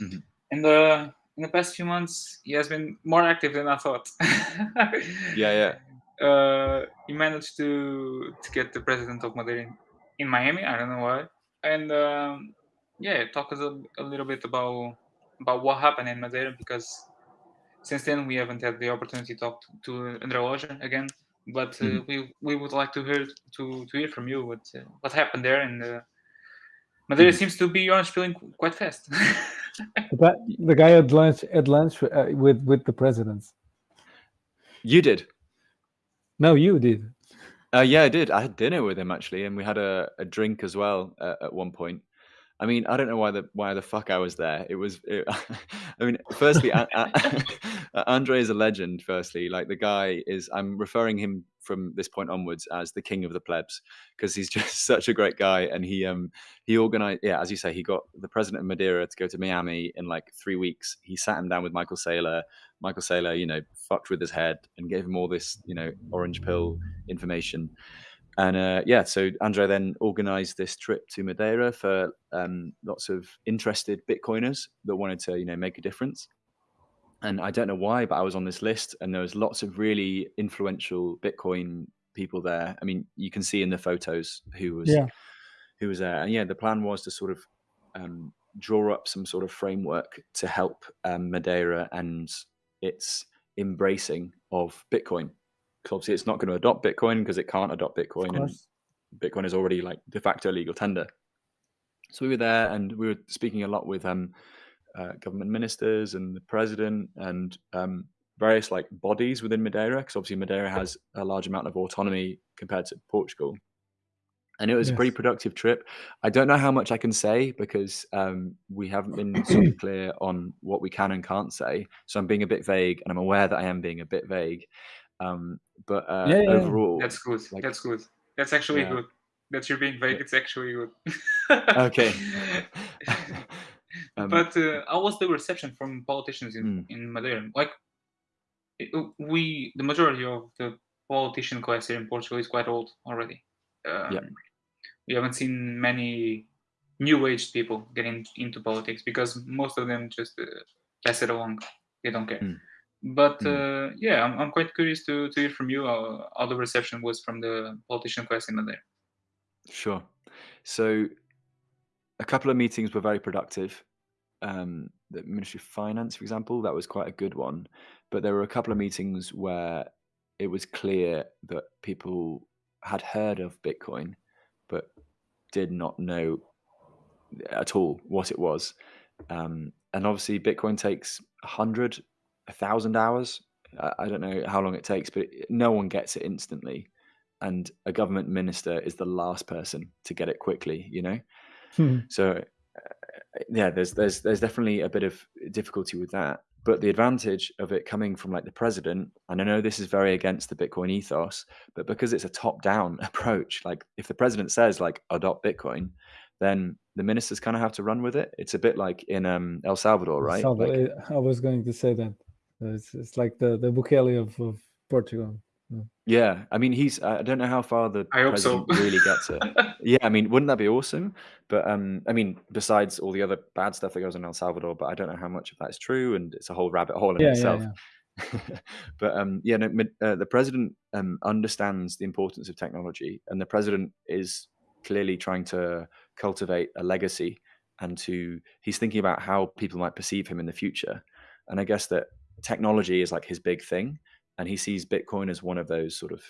D: Mhm.
E: And uh, in the past few months, he has been more active than I thought.
D: yeah, yeah.
E: uh, he managed to to get the president of Madeira in, in Miami. I don't know why. And um, yeah, talk us a, a little bit about about what happened in Madeira because since then we haven't had the opportunity to talk to, to Andre Loja again. But uh,
D: Mhm.
E: we we would like to hear to, to hear from you what uh, what happened there. And uh, Madeira
D: Mhm.
E: seems to be on feeling quite fast.
C: the guy, the guy at lunch at lunch uh, with with the presidents
D: You did.
C: no you did
D: Uh, yeah, I did. I had dinner with him actually, and we had a, a drink as well uh, at one point. I mean, I don't know why the why the fuck I was there. It was, it, I mean, firstly, Andre is a legend. Firstly, like the guy is, I'm referring him from this point onwards as the king of the plebs because he's just such a great guy, and he um he organized, yeah, as you say, he got the president of Madeira to go to Miami in like three weeks. He sat him down with Michael Saylor. Michael Saylor, you know, fucked with his head and gave him all this, you know, orange pill information and uh, yeah, so Andre then organized this trip to Madeira for um, lots of interested Bitcoiners that wanted to, you know, make a difference. And I don't know why, but I was on this list, and there was lots of really influential Bitcoin people there. I mean, you can see in the photos who was
C: Yeah.
D: who was there. And yeah, the plan was to sort of um, draw up some sort of framework to help um, Madeira and its embracing of Bitcoin. 'Cause obviously, it's not going to adopt Bitcoin because it can't adopt Bitcoin, and. Bitcoin is already like de facto legal tender. So we were there, and we were speaking a lot with um, uh, government ministers and the president and um, various like bodies within Madeira, because obviously Madeira has a large amount of autonomy compared to Portugal. And it was a pretty productive trip. I don't know how much I can say because um, we haven't been super clear on what we can and can't say. So I'm being a bit vague, and I'm aware that I am being a bit vague. Um, but uh,
C: Yeah, yeah, yeah.
D: overall,
E: That's good.
D: like-
E: That's good. That's actually
D: Yeah.
E: good. That you're being vague. It's actually good.
D: okay. um,
E: but uh, how was the reception from politicians in,
D: Mm.
E: in Madeira? Like, it- uh, we, the majority of the politician class here in Portugal is quite old already. Um, We haven't seen many new age people getting into politics because most of them just uh, pass it along. They don't care.
D: Mm.
E: But
D: Mm.
E: uh, yeah, I'm, I'm quite curious to, to hear from you how, how the reception was from the politician class there.
D: Sure. So a couple of meetings were very productive. Um, the Ministry of Finance, for example, that was quite a good one. But there were a couple of meetings where it was clear that people had heard of Bitcoin, but did not know at all what it was. Um, and obviously, Bitcoin takes a hundred, a thousand hours. I, don't know how long it takes, but no one gets it instantly and a government minister is the last person to get it quickly you know
C: Hmm.
D: so uh, yeah there's there's there's definitely a bit of difficulty with that but the advantage of it coming from like the president and i know this is very against the bitcoin ethos but because it's a top down approach like if the president says like adopt bitcoin then the ministers kind of have to run with it it's a bit like in um el salvador right
C: Salva-
D: Like-
C: I was going to say that. It's, it's like the, the Bukele of, of Portugal.
D: yeah i mean he's i don't know how far the
E: I hope so.
D: president really gets it Yeah, I mean, wouldn't that be awesome? But um, I mean, besides all the other bad stuff that goes on in El Salvador, but I don't know how much of that is true, and it's a whole rabbit hole in
C: Yeah, yeah,
D: itself.
C: yeah.
D: but um, yeah, no, uh, the president um, understands the importance of technology, and the president is clearly trying to cultivate a legacy, and to he's thinking about how people might perceive him in the future. And I guess that technology is like his big thing, and he sees Bitcoin as one of those sort of,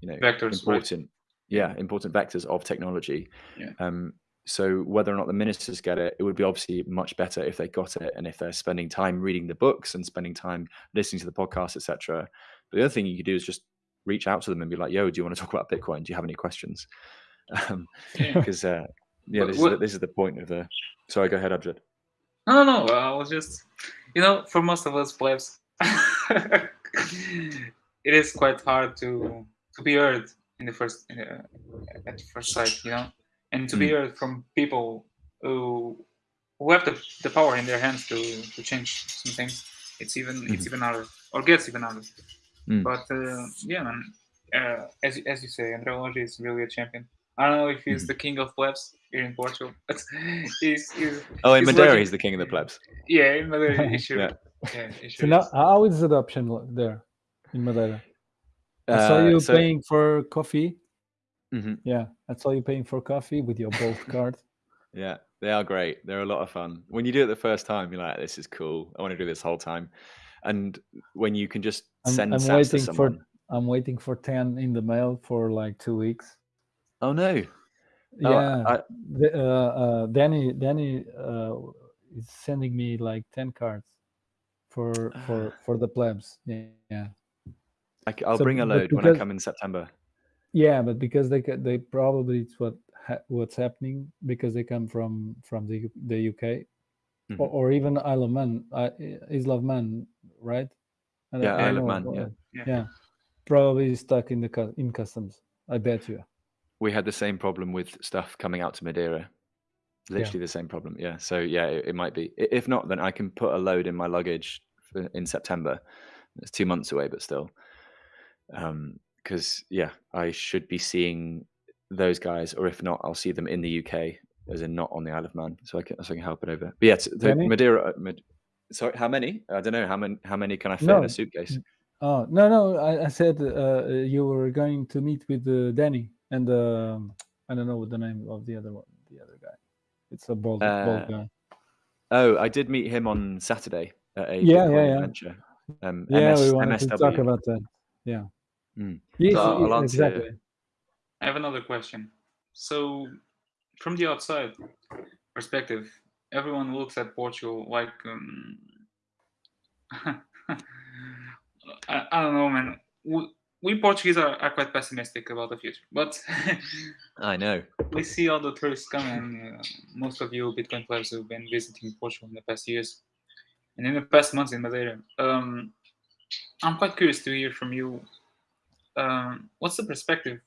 D: you know,
E: Vectors, right.
D: important, yeah, important vectors of technology.
E: Yeah.
D: Um, so whether or not the ministers get it, it would be obviously much better if they got it, and if they're spending time reading the books and spending time listening to the podcast, etc. But the other thing you could do is just reach out to them and be like, "Yo, do you want to talk about Bitcoin? Do you have any questions?"
E: Yeah.
D: Because uh, yeah, this is, the, this is the point of the. Sorry, go ahead, Abjad.
E: No, no, no. I was just, you know, for most of us plebs, it is quite hard to to be heard in the first uh, at first sight, you know, and to be
D: Mm.
E: heard from people who who have the, the power in their hands to to change some things. It's even it's even harder, or gets even harder.
D: Mm.
E: But uh, yeah, man. Uh, as you- as you say, André Longe is really a champion. I don't know if he's
D: Mhm.
E: the king of plebs here in Portugal, but he's, he's
D: Oh, in
E: He's
D: Madeira,
E: legend-
D: he's the king of the plebs.
E: yeah, in Madeira, he sure.
D: Yeah.
E: Yeah, he
C: So now,
E: is.
C: how is adoption there in Madeira? I saw
D: Uh,
C: you
D: so-
C: paying for coffee.
D: Mhm.
C: Yeah, I saw you paying for coffee with your Bolt card.
D: Yeah, they are great. They're a lot of fun. When you do it the first time, you're like, "This is cool. I want to do this whole time." And when you can just
C: I'm,
D: send
C: I'm waiting
D: to
C: for
D: someone.
C: I'm waiting for ten in the mail for like two weeks.
D: Oh no! Oh,
C: yeah,
D: I-
C: the, uh, uh, Danny Danny uh, is sending me like ten cards for for for the plebs. Yeah, yeah.
D: I, will
C: So,
D: bring a
C: but
D: load when I come in September.
C: Yeah, but because they ca- they probably it's what ha- what's happening because they come from from the the UK
D: Mhm.
C: or, or even Isle of Man, uh, Isle of Man, right? I
D: Yeah,
C: I don't
D: Isle of Man, yeah.
E: Yeah.
C: yeah, probably stuck in the in customs. I bet you.
D: We had the same problem with stuff coming out to Madeira. Literally the same problem. Yeah. So yeah, it, it might be. If not, then I can put a load in my luggage for, in September. It's two months away, but still. Because yeah, I should be seeing those guys, or if not, I'll see them in the UK, as in not on the Isle of Man, so I can so I can help it over. But yeah, the Madeira. uh, Mad- Sorry, how many? I don't know how many. How many can I fit in a suitcase?
C: Oh no, no, I, I said uh, you were going to meet with uh, Danny and um, I don't know what the name of the other one, the other guy. It's a bald,
D: Uh,
C: bald guy.
D: Oh, I did meet him on Saturday at a
C: Yeah, yeah, yeah.
D: adventure. Um,
C: Yeah,
D: MS,
C: we wanted to talk about that. Yeah.
D: Mm.
C: Yes,
D: So I'll
C: yes,
D: answer-
C: exactly.
E: I have another question. So, from the outside perspective, everyone looks at Portugal like um, I, I don't know, man. We, Portuguese are, are quite pessimistic about the future, but
D: I know.
E: we see all the tourists coming. Uh, most of you Bitcoin players have been visiting Portugal in the past years, and in the past months in Madeira. Um, I'm quite curious to hear from you. Um, what's the perspective?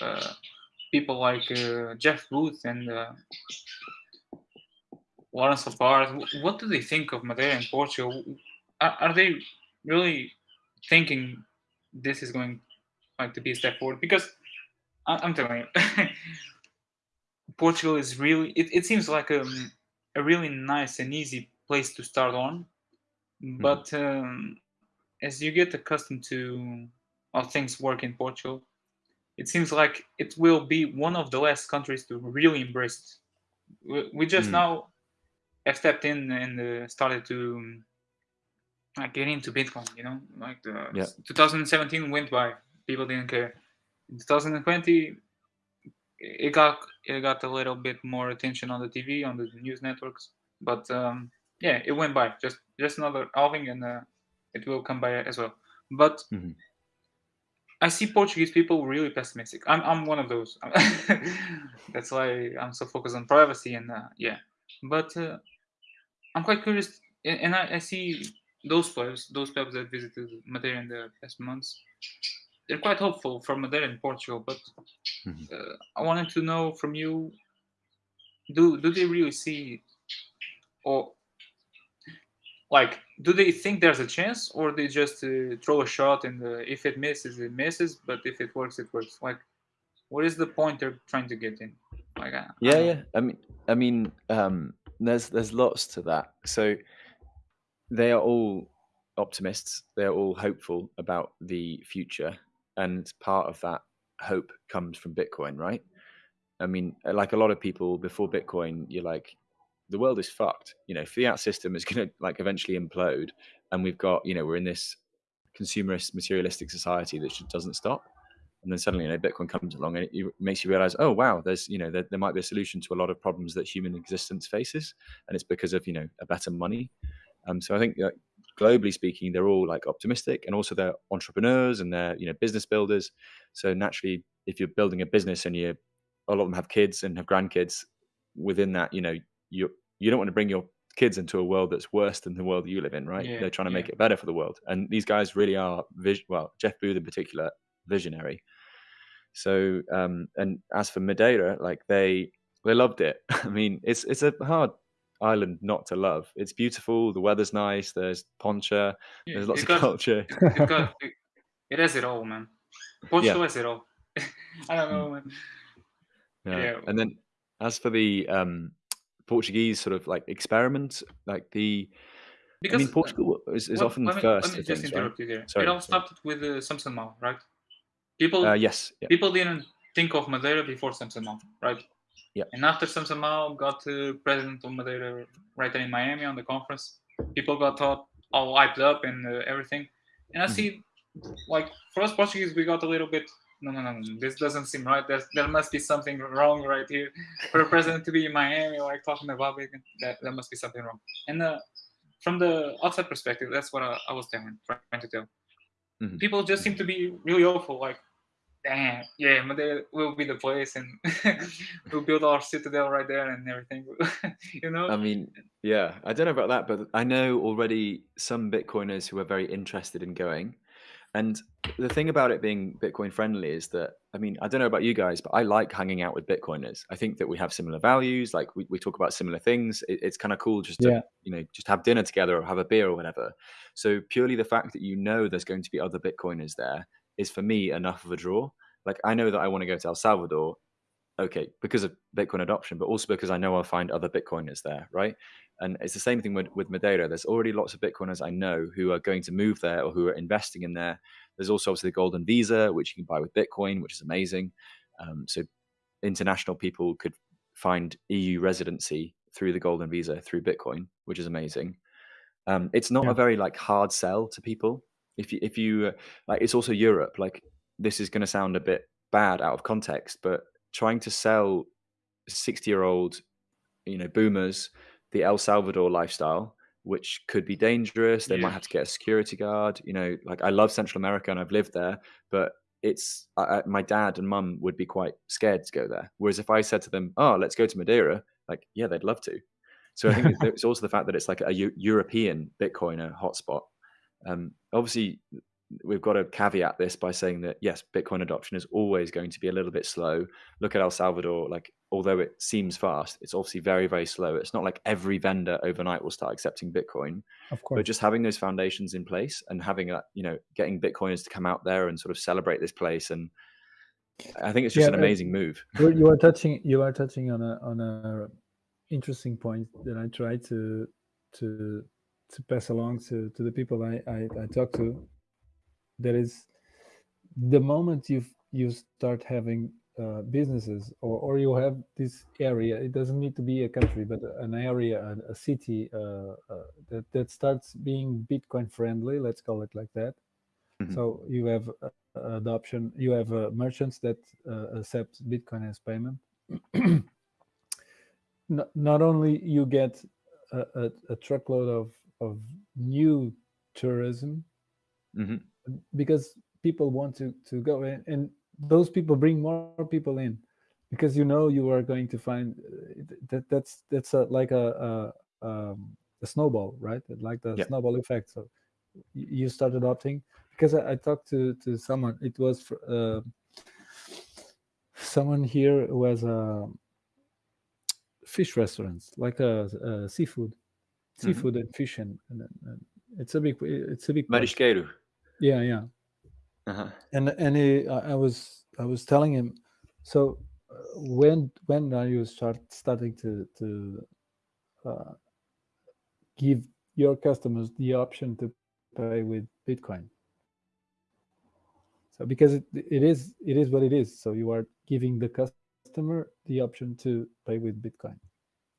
E: Uh, people like uh, Jeff Booth and uh, Lawrence Lepard, wh- what do they think of Madeira and Portugal? Are, are they really thinking this is going like to be a step forward? Because I- I'm telling you, Portugal is really. It, it seems like a, a really nice and easy place to start on, but um, as you get accustomed to how things work in Portugal, it seems like it will be one of the last countries to really embrace it. We, we just
D: Mm.
E: now have stepped in and uh, started to um, like get into Bitcoin. You know, like the
D: Yeah.
E: 2017 went by, people didn't care. In 2020, it got it got a little bit more attention on the TV, on the news networks, but um, yeah, it went by. Just just another halving, and uh, it will come by as well. But
D: Mhm.
E: I see Portuguese people really pessimistic. I'm I'm one of those. That's why I'm so focused on privacy and uh, yeah. But uh, I'm quite curious, and and I, I see those players, those players that visited Madeira in the past months. They're quite hopeful for Madeira and Portugal, but
D: Mhm.
E: uh, I wanted to know from you: Do do they really see, or like, do they think there's a chance, or they just uh, throw a shot and uh, if it misses, it misses, but if it works, it works? Like, what is the point they're trying to get in? Like, I, I
D: Yeah,
E: don't
D: yeah. I mean, I mean, um, there's there's lots to that. So they are all optimists. They're all hopeful about the future, and part of that hope comes from Bitcoin, right? I mean, like a lot of people before Bitcoin, you're like, the world is fucked. You know, fiat system is going to like eventually implode, and we've got, you know, we're in this consumerist, materialistic society that just doesn't stop. And then suddenly, you know, Bitcoin comes along and it, makes you realize, oh wow, there's, you know, there, there might be a solution to a lot of problems that human existence faces, and it's because of, you know, a better money. Um, so I think, like, globally speaking, they're all like optimistic, and also they're entrepreneurs and they're, you know, business builders. So naturally, if you're building a business and you, a lot of them have kids and have grandkids, within that, you know, you you don't want to bring your kids into a world that's worse than the world you live in, right?
E: Yeah,
D: They're trying to make it better for the world, and these guys really are, vis- well, Jeff Booth in particular, visionary. So, um, and as for Madeira, like they they loved it. I mean, it's it's a hard island not to love. It's beautiful. The weather's nice. There's poncha.
E: Yeah,
D: There's lots of
E: got-
D: culture.
E: it, got, it, it has it all, man. Portugal has it all. I don't know, man.
D: Yeah.
E: Yeah.
D: And then as for the um, Portuguese sort of like experiment, like the
E: Because
D: I mean,
E: uh,
D: Portugal is, is
E: let-
D: often
E: let me,
D: first
E: Let me just
D: things, right?
E: interrupt you there.
D: Sorry,
E: it all started with uh, Samson Mow, right? People,
D: Uh, yes. Yeah.
E: people didn't think of Madeira before Samson Mow, right?
D: Yeah.
E: And after Mow got uh, president of Madeira right there in Miami on the conference, people got thought all hyped up and uh, everything. And I
D: Mhm.
E: see, like for us Portuguese, we got a little bit. No, no, no, no. This doesn't seem right. There's, there must be something wrong right here. For a president to be in Miami, like talking about it, that there must be something wrong. And uh, from the outside perspective, that's what I, I was telling, trying to tell.
D: Mhm.
E: People just seem to be really awful. Like damn, yeah, Madeira will be the place, and we'll build our citadel right there and everything. you know.
D: I mean, yeah, I don't know about that, but I know already some Bitcoiners who are very interested in going. And the thing about it being Bitcoin friendly is that, I mean, I don't know about you guys, but I like hanging out with Bitcoiners. I think that we have similar values. Like we, we talk about similar things. It, it's kind of cool just to,
C: Yeah.
D: you know, just have dinner together or have a beer or whatever. So purely the fact that you know there's going to be other Bitcoiners there is for me enough of a draw. Like I know that I want to go to El Salvador, okay, because of Bitcoin adoption, but also because I know I'll find other Bitcoiners there, right? And it's the same thing with, with Madeira. There's already lots of Bitcoiners I know who are going to move there or who are investing in there. There's also obviously the Golden Visa, which you can buy with Bitcoin, which is amazing. Um, so international people could find EU residency through the Golden Visa through Bitcoin, which is amazing. Um, it's not
C: Yeah.
D: a very like hard sell to people. If you if you uh, like, it's also Europe. Like this is going to sound a bit bad out of context, but trying to sell sixty year old, you know, boomers the El Salvador lifestyle, which could be dangerous. They might have to get a security guard. You know, like I love Central America and I've lived there, but it's I, my dad and mum would be quite scared to go there. Whereas if I said to them, "Oh, let's go to Madeira," like yeah, they'd love to. So I think it's- it's also the fact that it's like a European Bitcoiner hotspot. Um, obviously, we've got to caveat this by saying that yes, Bitcoin adoption is always going to be a little bit slow. Look at El Salvador; like although it seems fast, it's obviously very very slow. It's not like every vendor overnight will start accepting Bitcoin
C: Of course.
D: but just having those foundations in place and having that you know getting bitcoiners to come out there and sort of celebrate this place and i think it's just
C: Yeah,
D: an
C: uh,
D: amazing move
C: you you are touching you are touching on a on a interesting point that I try to to to pass along to to the people I I, I talk to. That is, the moment you you start having uh, businesses or or you have this area, it doesn't need to be a country, but an area, a, a city uh, uh, that that starts being Bitcoin friendly. Let's call it like that.
D: Mhm.
C: So you have uh, adoption. You have uh, merchants that uh, accept Bitcoin as payment. not, not only you get a, a, a truckload of of new tourism
D: hmm
C: because people want to to go in and those people bring more people in because you know you are going to find uh, that that's that's a, like a a, um, a snowball right? Like the
D: Yeah.
C: snowball effect. So you start adopting because i, I talked to to someone it was uh, someone here who has a fish restaurants like a, a seafood seafood and fish and, and, and it's a big it's a big place.
D: marisqueiro
C: yeah yeah
D: uh-huh.
C: and and he, I I was I was telling him, so uh, when when are you start starting to to uh, give your customers the option to pay with Bitcoin? So because it, it is it is what it is. So you are giving the customer the option to pay with Bitcoin.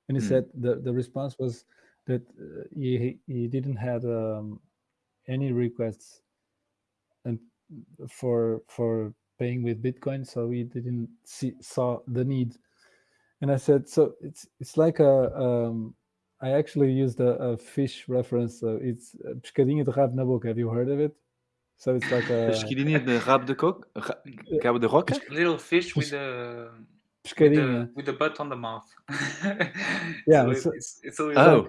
C: And he
D: Hmm.
C: said the the response was that uh, he he didn't have um, any requests and for for paying with Bitcoin, so he didn't see saw the need. And I said, so it's it's like a um, I actually used a, a fish reference. So it's uh, pescadinho de rabo na boca. Have you heard of it? So it's like a
D: Pesquidinha de rabo de coco cabo de roca
E: Little fish with the with the, with the butt on the mouth.
C: Yeah,
E: so
C: it's
E: it's, it's, it's a
D: oh
E: little,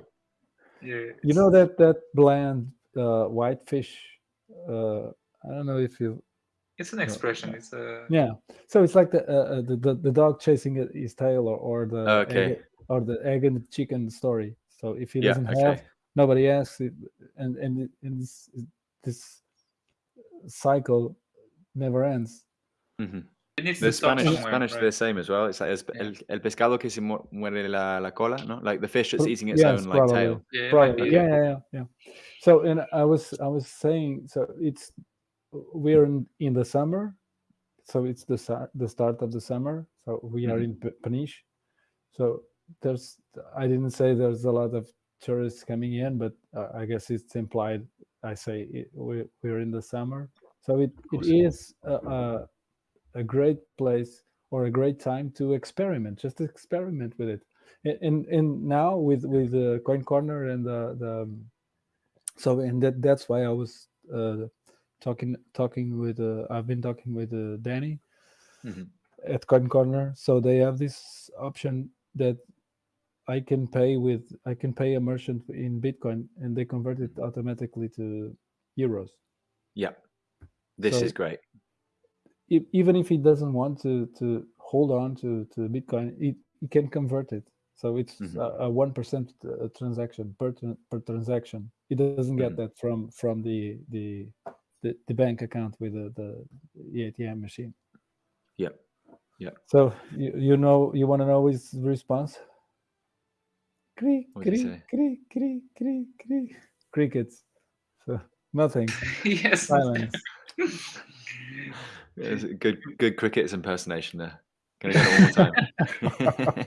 E: yeah.
C: You know that that bland uh, white fish. Uh, I don't know if you
E: It's an expression. It's a
C: Yeah. So it's like the uh, uh, the, the the dog chasing it- his tail, or, or the
D: Okay.
C: egg, or the egg and the chicken story. So if he
D: yeah
C: doesn't
D: okay
C: have, nobody asks, it, and and it- and this this cycle never ends.
D: Mhm.
E: It needs
D: the spanish spanish
E: right?
D: the same as well it's like el, el pescado que se muere la, la cola no like the fish that's eating its
C: yes,
D: own like
C: probably.
D: tail
E: Yeah, it might
C: Yeah, yeah, yeah, yeah. So and I was I was saying so it's we're in in the summer, so it's the sa- the start of the summer. So we are
D: Mhm.
C: in P- Peniche. So there's I didn't say there's a lot of tourists coming in, but uh, I guess it's implied. I say it, we we're in the summer, so it, it
D: course.
C: is a, a a great place or a great time to experiment. Just experiment with it. And and, now with with the CoinCorner and the the um, so and that that's why I was uh, talking talking with uh, I've been talking with uh, Danny
D: Mhm.
C: at CoinCorner. So they have this option that I can pay with I can pay a merchant in Bitcoin and they convert it automatically to euros.
D: Yeah. This
C: So-
D: is great.
C: E- even if he doesn't want to to hold on to to Bitcoin, it he can convert it. So it's
D: Mhm.
C: a- a one percent uh, transaction per per transaction. He doesn't get
D: Mhm.
C: that from from the the the, the bank account with the, the the ATM machine.
D: Yeah. Yeah.
C: So you, you know you want to know his response? Cree,
D: What did he
C: cree,
D: say?
C: cree, cree, cree, cree. Crickets. So nothing.
E: yes.
C: Silence.
D: Good good cricket's impersonation there. Gonna get it all the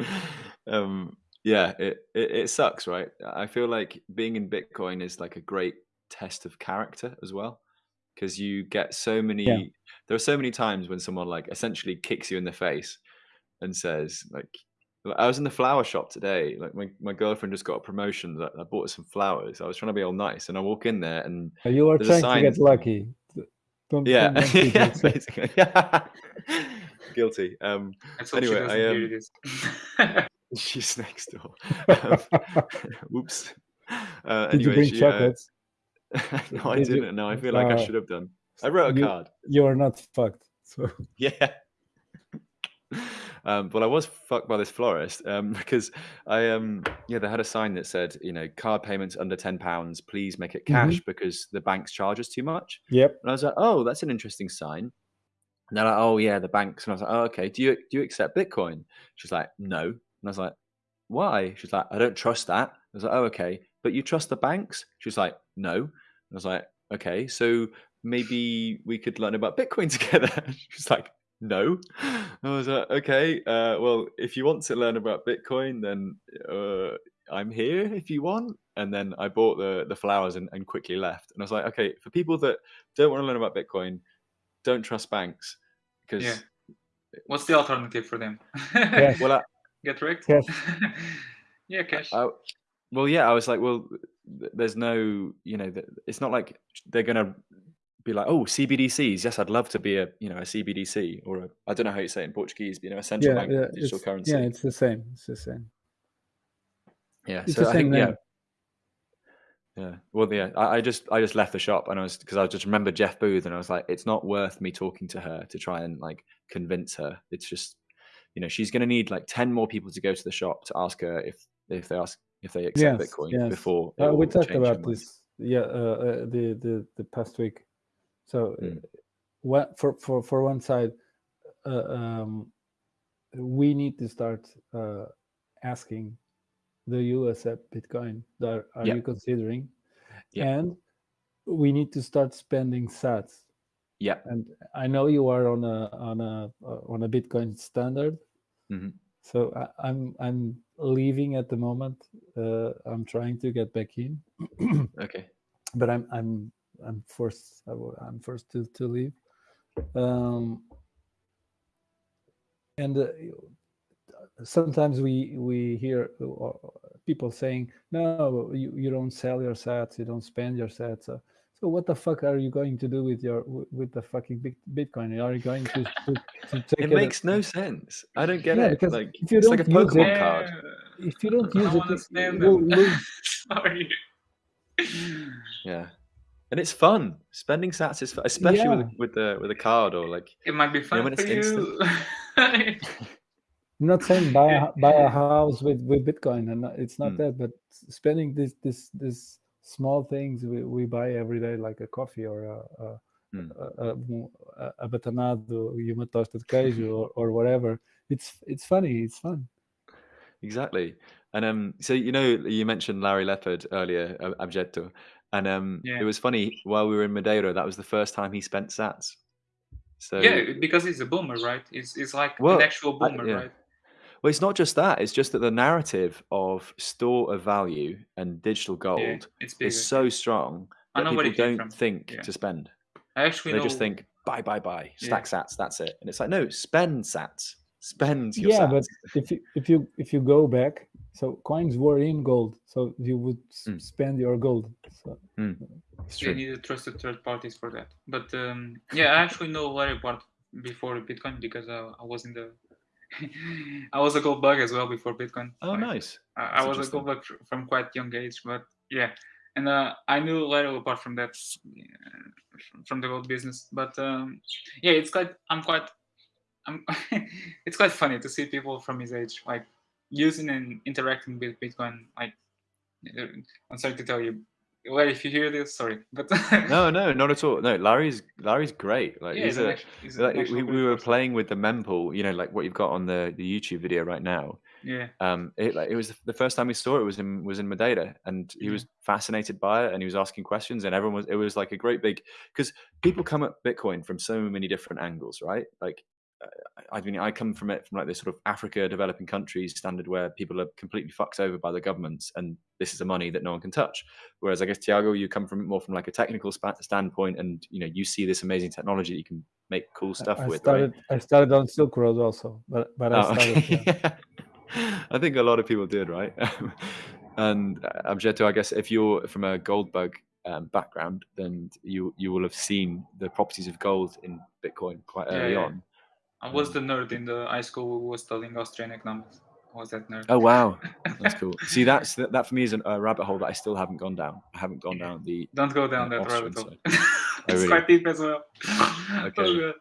D: time. um, yeah, it, it it sucks, right? I feel like being in Bitcoin is like a great test of character as well, because you get so many. There are so many times when someone like essentially kicks you in the face and says like. Like, I was in the flower shop today. Like my, my girlfriend just got a promotion. That I bought her some flowers. I was trying to be all nice, and I walk in there, and
C: You are
D: There's a
C: trying to get lucky. Don't,
D: yeah,
C: don't, don't
D: yeah, basically. Yeah. Guilty. Um,
E: Let's hope she
D: Anyway, I,
E: am.
D: um, she's next door. Um, whoops. Uh,
C: Did you bring
D: she,
C: chocolates?
D: Uh, no, I
C: Did you-
D: didn't. No, I feel like I
C: Uh,
D: should have done. I wrote a
C: you-
D: card.
C: you are not fucked. So
D: Yeah. Um, well, I was fucked by this florist um, because I um yeah they had a sign that said you know card payments under ten pounds please make it
C: Mm-hmm.
D: cash because the banks charge us too much.
C: yep.
D: And I was like, oh, that's an interesting sign. And they're like, oh yeah, the banks. And I was like, oh okay. Do you do you accept Bitcoin? She's like, no. And I was like, why? She's like, I don't trust that. I was like, oh okay. But you trust the banks? She's like, no. And I was like, okay. So maybe we could learn about Bitcoin together. She's like, no. I was like, okay. Uh, well, if you want to learn about Bitcoin, then uh, I'm here if you want. And then I bought the the flowers and, and quickly left. And I was like, okay, for people that don't want to learn about Bitcoin, don't trust banks because
E: Yeah. What's the alternative for them?
C: Cash.
D: well, I,
E: Get wrecked?
C: Cash.
E: yeah, cash.
D: I, well, yeah, I was like, well, there's no, you know, th- it's not like they're gonna be like, oh, CBDCs. Yes, I'd love to be a, you know, a CBDC or a, I don't know how you say it in Portuguese, but you know, a central
C: Yeah,
D: bank
C: yeah,
D: digital currency.
C: yeah, it's the same. It's the same.
D: Yeah,
C: It's
D: so
C: the
D: I
C: same
D: think yeah,
C: name.
D: yeah. Well, yeah, I, I just I just left the shop and I was because I just remember Jeff Booth and I was like, it's not worth me talking to her to try and like convince her. It's just, you know, she's going to need like ten more people to go to the shop to ask her if if they ask if they accept
C: Yes,
D: Bitcoin
C: yes.
D: before.
C: Uh, we talked about
D: mind.
C: this. Yeah, uh, uh, the the the past week. So,
D: Mm.
C: what for for for one side, uh, um, we need to start uh, asking, do you accept Bitcoin? Are, you considering? And we need to start spending Sats.
D: Yeah.
C: And I know you are on a on a uh, on a Bitcoin standard.
D: Mhm.
C: So I, I'm I'm leaving at the moment. Uh, I'm trying to get back in,
D: Okay.
C: but I'm I'm I'm forced. I will- I'm forced to to leave. Um, and uh, sometimes we we hear uh, people saying, "No, you, you don't sell your sets. You don't spend your sets." So, so what the fuck are you going to do with your with the fucking Bitcoin? Are you going to to, to take
D: It
C: it
D: makes no sense. I don't get
C: Yeah,
D: it.
C: because
D: Like
C: if you don't use
D: Pokemon
C: it-
D: card.
C: if you don't use
E: don't
C: it,
E: them.
C: will lose.
E: Sorry.
D: Yeah. And it's fun. Spending sats is fun, especially
C: Yeah.
D: with with the with a card or like
E: It might be fun
D: when
E: for
D: it's
E: you.
C: I'm not saying buy a, buy a house with, with Bitcoin, and it's not
D: Mm.
C: that, but spending this this this small things we, we buy every day, like a coffee or a a,
D: Mm.
C: a, a, a, a batanado, e uma tosta de queijo, or, or whatever. It's it's funny. It's fun.
D: Exactly. And um, so you know, you mentioned Larry Lepard earlier, uh, Abjetto, and um,
E: Yeah.
D: it was funny while we were in Madeira. That was the first time he spent Sats. So
E: yeah, because he's a boomer, right? It's it's like
D: Well,
E: an actual
D: I-
E: boomer,
D: yeah.
E: right?
D: well, it's not just that. It's just that the narrative of store of value and digital gold
E: Yeah,
D: is so strong
E: I
D: that
E: know
D: people
E: where it came
D: don't
E: from.
D: think
E: Yeah.
D: to spend.
E: I actually
D: They
E: know.
D: just think buy, buy, buy,
E: Yeah.
D: stack Sats. That's it. And it's like no, spend Sats. Spend your
C: Yeah,
D: Sats.
C: but if you if you if you go back, so coins were in gold, so you would
D: Mm.
C: spend your gold. So
D: Mm. It's
E: They
D: true.
E: needed trusted third parties for that. But um, yeah, I actually know Larry part before Bitcoin because uh, I was in the I was a gold bug as well before Bitcoin.
D: Oh,
E: Like,
D: nice.
E: I, I was a gold bug from quite young age, but yeah, and uh, I knew Larry apart from that, from- from the gold business. But um, yeah, it's quite I'm quite I'm it's quite funny to see people from his age like using and interacting with Bitcoin. Like uh, I'm sorry to tell you, Larry, if you hear this, sorry, but
D: No, no, not at all. No, Larry's Larry's great. Like
E: yeah,
D: he's a
E: he's
D: like, we, we were playing with the mempool, you know, like what you've got on the, the YouTube video right now.
E: Yeah,
D: Um, it like it was the first time we saw it was in was in Madeira, and he
E: Yeah.
D: was fascinated by it, and he was asking questions, and everyone was. It was like a great big because people come at Bitcoin from so many different angles, right? Like, I mean, I come from it from like this sort of Africa developing countries standard where people are completely fucked over by the governments, and this is the money that no one can touch. Whereas I guess Tiago, you come from it more from like a technical spa- standpoint, and you know you see this amazing technology that you can make cool stuff
C: I
D: with,
C: started.
D: right?
C: I started on Silk Road also, but but I
D: Oh,
C: started.
D: okay.
C: yeah.
D: I think a lot of people did, right? and uh, Abjeto, I guess if you're from a gold bug um, background, then you you will have seen the properties of gold in Bitcoin quite
E: Yeah,
D: early
E: yeah.
D: on.
E: I was the nerd in the high school who was studying Austrian economics. I was that nerd.
D: Oh wow, that's cool. See, that's that, that for me is an, a rabbit hole that I still haven't gone down. I haven't gone down the.
E: Don't go down
D: uh,
E: that
D: Austrian
E: rabbit hole.
D: side.
E: it's
D: really?
E: quite deep as well.
D: Okay.
E: Oh,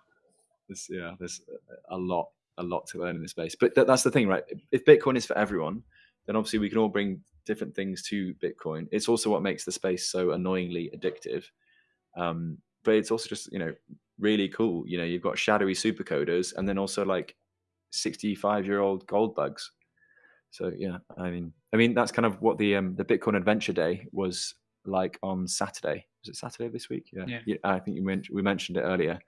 D: yeah, there's a lot, a lot to learn in this space. But th- that's the thing, right? If Bitcoin is for everyone, then obviously we can all bring different things to Bitcoin. It's also what makes the space so annoyingly addictive. Um, but it's also just you know really cool. You know, you've got shadowy supercoders, and then also like sixty-five-year-old gold bugs. So yeah, I mean, I mean that's kind of what the um, the Bitcoin Adventure Day was like on Saturday. Was it Saturday this week? Yeah,
E: Yeah.
D: I think you men- we mentioned it earlier.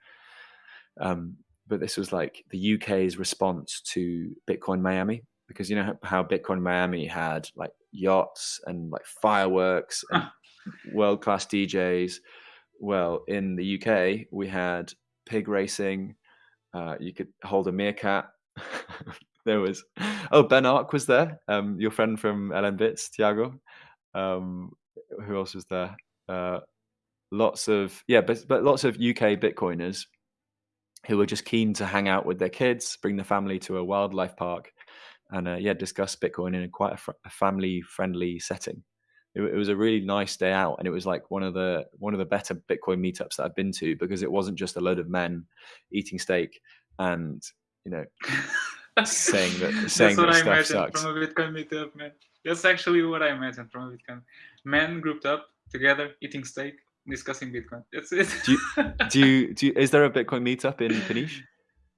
D: Um, but this was like the UK's response to Bitcoin Miami because you know how- how Bitcoin Miami had like yachts and like fireworks and world class DJs. Well, in the UK, we had pig racing. Uh, you could hold a meerkat. there was oh Ben Arc was there. Um, your friend from LNbits, Tiago. Um, who else was there? Uh, lots of yeah, but but lots of UK Bitcoiners who were just keen to hang out with their kids, bring the family to a wildlife park, and uh, yeah, discuss Bitcoin in a quite a, fr- a family-friendly setting. It, it was a really nice day out, and it was like one of the one of the better Bitcoin meetups that I've been to because it wasn't just a load of men eating steak and you know saying that- saying
E: That's what
D: that
E: I
D: stuff sucks.
E: from a Bitcoin meetup, man. That's actually what I imagined from a Bitcoin. Men grouped up together, eating steak, discussing Bitcoin. That's it.
D: Do do you do you, is there a Bitcoin meetup in Peniche?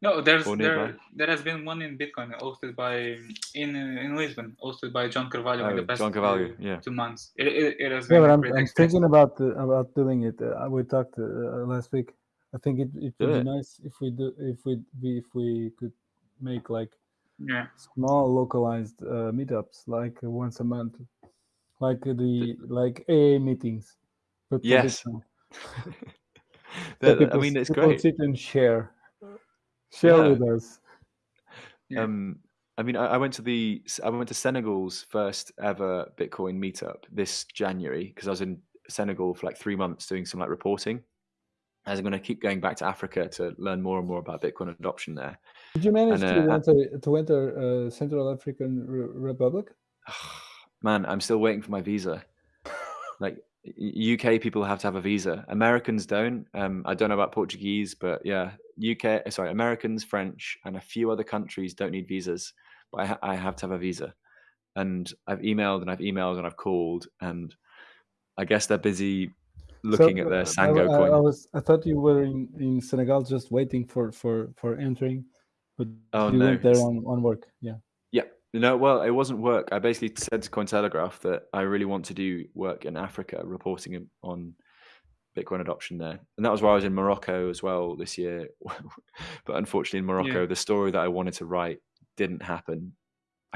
E: No, there's
D: or nearby?
E: there there has been one in Bitcoin hosted by in uh, in Lisbon, hosted by John Carvalho in
D: Oh,
E: the past
D: John Carvalho,
E: two,
D: yeah.
E: two months. It, it, it has
C: Yeah,
E: been
C: but
E: a
C: I'm, I'm thinking about uh, about doing it. Uh, we talked uh, last week. I think it, it would
D: it.
C: be nice if we do if we we- if we could make like
E: Yeah,
C: small localized uh, meetups like uh, once a month, like uh, the like AA meetings. But
D: Yes.
C: Bitcoin.
D: The-
C: So
D: the- I mean, it's great.
C: sit and share, share
D: Yeah.
C: with us.
E: Yeah.
D: Um, I mean, I, I went to the I went to Senegal's first ever Bitcoin meetup this January because I was in Senegal for like three months doing some like reporting. As I'm going to keep going back to Africa to learn more and more about Bitcoin adoption there.
C: Did you manage
D: And,
C: to
D: uh,
C: enter to enter uh, Central African Re- Republic?
D: Man, I'm still waiting for my visa. Like y- UK people have to have a visa. Americans don't. Um, I don't know about Portuguese, but yeah, UK. Sorry, Americans, French, and a few other countries don't need visas, but I, ha- I have to have a visa. And I've emailed and I've emailed and I've called, and I guess they're busy looking
C: So,
D: at their Sango
C: I, I-
D: coin.
C: I was I thought you were in, in Senegal just waiting for for for entering, but
D: Oh,
C: you
D: no,
C: went there on, on work. Yeah.
D: No, well, it wasn't work. I basically said to Cointelegraph that I really want to do work in Africa, reporting on Bitcoin adoption there. And that was why I was in Morocco as well this year. but unfortunately, in Morocco,
E: Yeah.
D: the story that I wanted to write didn't happen.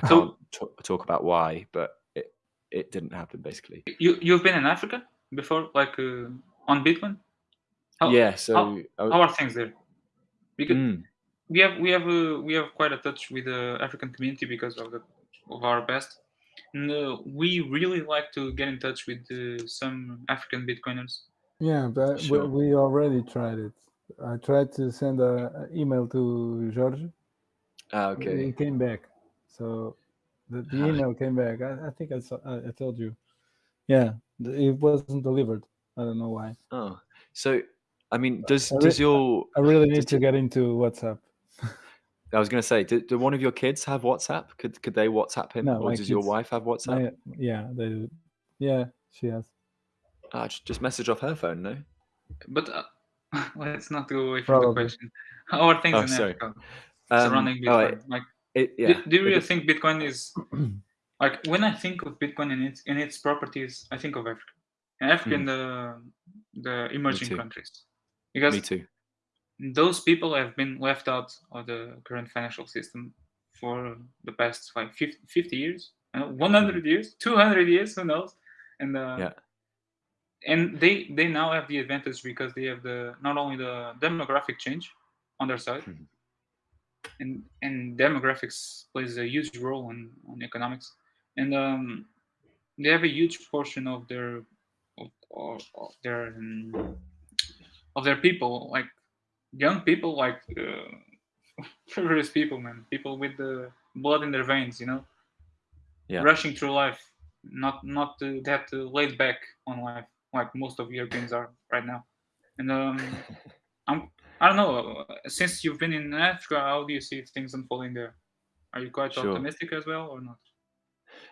D: I can't t- talk about why, but it, it didn't happen basically.
E: you you've been in Africa before, like uh, on Bitcoin. How,
D: yeah. So,
E: how-
D: was-
E: how are things there? Because
D: Mm,
E: we have we have uh, we have quite a touch with the African community because of the of our past. And, uh, we really like to get in touch with uh, some African Bitcoiners
C: Yeah, but we,
D: Sure.
C: we already tried it. I tried to send a, a email to George.
D: Ah,
C: He
D: okay.
C: came back. So the, the
D: Ah.
C: email came back. I, I think I, saw, I I told you. Yeah, th- it wasn't delivered. I don't know why.
D: Oh, so I mean, does
C: I re-
D: does your
C: I really need to
D: to-
C: get into WhatsApp.
D: I was going to say, do, do one of your kids have WhatsApp? Could could they WhatsApp him,
C: No,
D: or
C: my
D: does your wife have WhatsApp?
C: My, yeah, they, yeah, she has.
D: Ah, just, just message off her phone, no?
E: But uh, let's not go away from the question. How are things
D: Oh,
E: in
D: sorry.
E: Africa
D: Um,
E: surrounding
D: oh,
E: Bitcoin?
D: it-
E: like,
D: it-
E: do-
D: yeah.
E: do, you
D: it
E: really
D: dep-
E: think Bitcoin is like when I think of Bitcoin and its and its properties, I think of Africa, and Africa and the the emerging
D: too.
E: countries, because
D: Me too.
E: Those people have been left out of the current financial system for the past like 50, 50 years, uh, 100 years, 200 years, who knows? And uh,
D: Mm-hmm. Yeah.
E: and they they now have the advantage because they have the not only the demographic change on their side,
D: Mhm.
E: and and demographics plays a huge role in on economics, and um, they have a huge portion of their of, of, of their um, of their people like young people like uh, frivolous people man. People with the blood in their veins you know?
D: Yeah.
E: rushing through life not not uh, that uh, laid back on life like most of europeans are right now. And um i'm i don't know uh, since you've been in africa how do you see things unfolding there? Are you quite
D: Sure.
E: optimistic as well or not?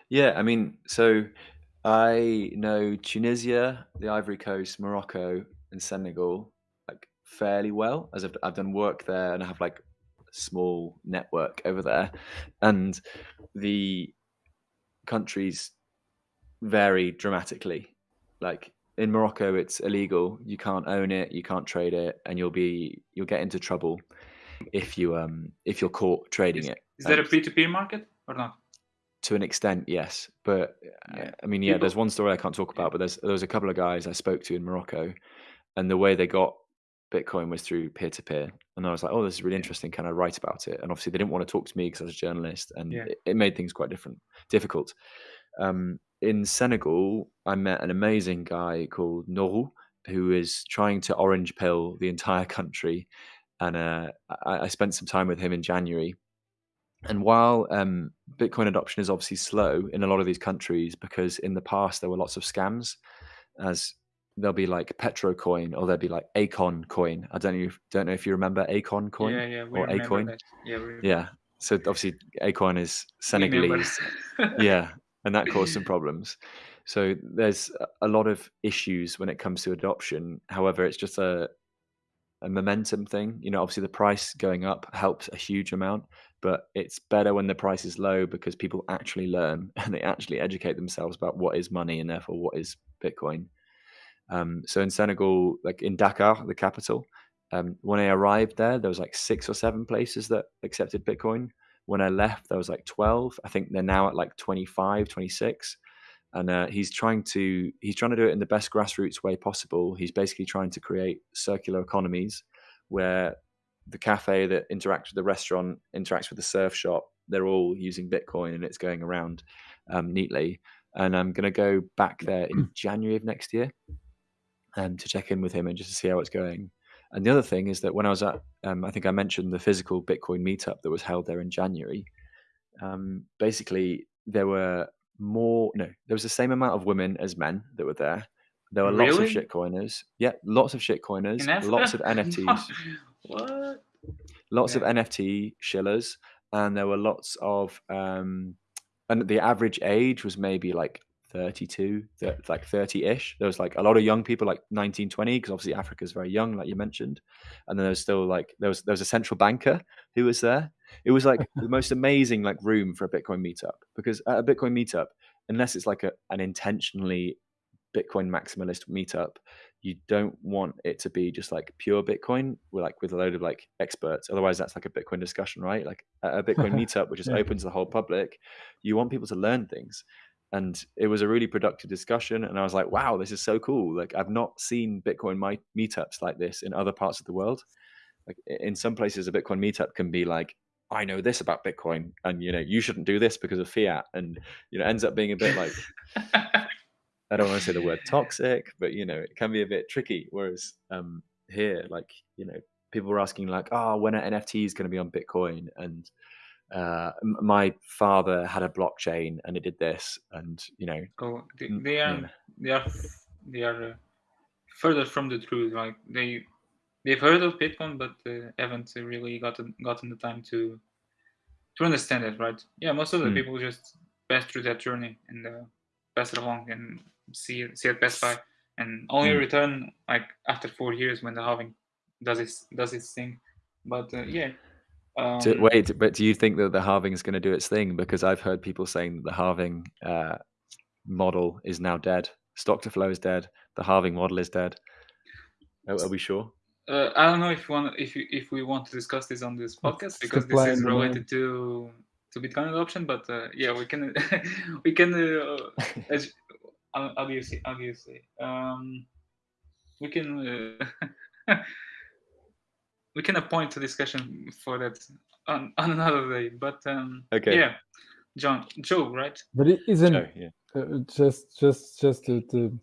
D: Yeah, I mean, so I know Tunisia, the Ivory Coast, Morocco, and Senegal fairly well, as I've, I've done work there and I have like a small network over there, and the countries vary dramatically. Like in Morocco, it's illegal; you can't own it, you can't trade it, and you'll be you'll get into trouble if you um if you're caught trading it.
E: is that a
D: And-
E: p2p market or not
D: to an extent, yes. But uh,
E: Yeah.
D: I mean, yeah, there's one story I can't talk about, but there's there was a couple of guys I spoke to in Morocco, and the way they got Bitcoin was through peer to peer, and I was like, oh, this is really interesting. Can I write about it? And obviously, they didn't want to talk to me because I was a journalist, and
E: Yeah.
D: it, it made things quite different, difficult. Um, in Senegal, I met an amazing guy called Nourou, who is trying to orange pill the entire country, and uh, I, I spent some time with him in January. And while um, Bitcoin adoption is obviously slow in a lot of these countries, because in the past there were lots of scams, as there'll be like Petrocoin or there'll be like Akon coin. I don't know if, don't know if you remember Akon coin
E: yeah yeah
D: or Akoin.
E: that. yeah we remember.
D: Yeah. So obviously Akon is Senegalese. yeah, and that caused some problems. So there's a- a lot of issues when it comes to adoption. However, it's just a a momentum thing. You know, obviously the price going up helps a huge amount, but it's better when the price is low because people actually learn and they actually educate themselves about what is money and therefore what is Bitcoin. Um, so in Senegal, like in Dakar, the capital, um, when I arrived there, there was like six or seven places that accepted Bitcoin. When I left, there was like 12. I think they're now at like 25, 26. And uh, he's trying to he's trying to do it in the best grassroots way possible. He's basically trying to create circular economies where the cafe that interacts with the restaurant interacts with the surf shop. They're all using Bitcoin and it's going around um, neatly. And I'm going to go back there in January of next year um, to check in with him and just to see how it's going. And the other thing is that when I was at, um, I think I mentioned the physical Bitcoin meetup that was held there in January. Um, basically, there were more, no, there was the same amount of women as men that were there. There were lots of
E: Really?
D: shitcoiners. Yeah, lots of shitcoiners,
E: in
D: lots of NFTs,
E: what
D: lots
E: Yeah.
D: of NFT shillers, and there were lots of, um, and the average age was maybe like 32, thir- like 30 ish. There was like a lot of young people, like 19, 20, because obviously Africa is very young, like you mentioned. And then there was still like, there was, there was a central banker who was there. It was like the most amazing like room for a Bitcoin meetup because at a Bitcoin meetup, unless it's like a, an intentionally Bitcoin maximalist meetup, you don't want it to be just like pure Bitcoin with like with a load of like experts. Otherwise, that's like a Bitcoin discussion, right? Like at a Bitcoin meetup, which is
C: Yeah.
D: open to the whole public, you want people to learn things. And it was a really productive discussion. And I was like, wow, this is so cool. Like I've not seen Bitcoin my meetups like this in other parts of the world. Like in some places, a Bitcoin meetup can be like, I know this about Bitcoin, and you know, you shouldn't do this because of fiat, and you know, ends up being a bit like I don't want to say the word toxic, but you know, it can be a bit tricky. Whereas um, here, like you know, people were asking like, "Oh, when are NFTs going to be on Bitcoin?" And uh, my father had a blockchain and it did this, and you know,
E: oh, they, they are yeah. they are they are uh, further from the truth. Like they they've heard of Bitcoin, but uh, haven't really gotten gotten the time to to understand it. Right? Yeah, most of the mm. people just pass through that journey and uh, pass it along and see see it pass by, and only mm. return like after four years when the halving does its does its thing. But uh, yeah. Um,
D: do, wait, but do you think that the halving is going to do its thing? Because I've heard people saying that the halving uh, model is now dead. Stock to flow is dead. The halving model is dead. Are, are we sure?
E: Uh, I don't know if we want if you, if we want to discuss this on this podcast because this is related to to Bitcoin adoption. But uh, yeah, we can we can uh, as, obviously obviously um, we can uh, we can appoint a discussion for that on, on another day. But um,
D: okay,
E: yeah, John Joe, right?
C: But it isn't Joe, yeah. Uh, just just just to, to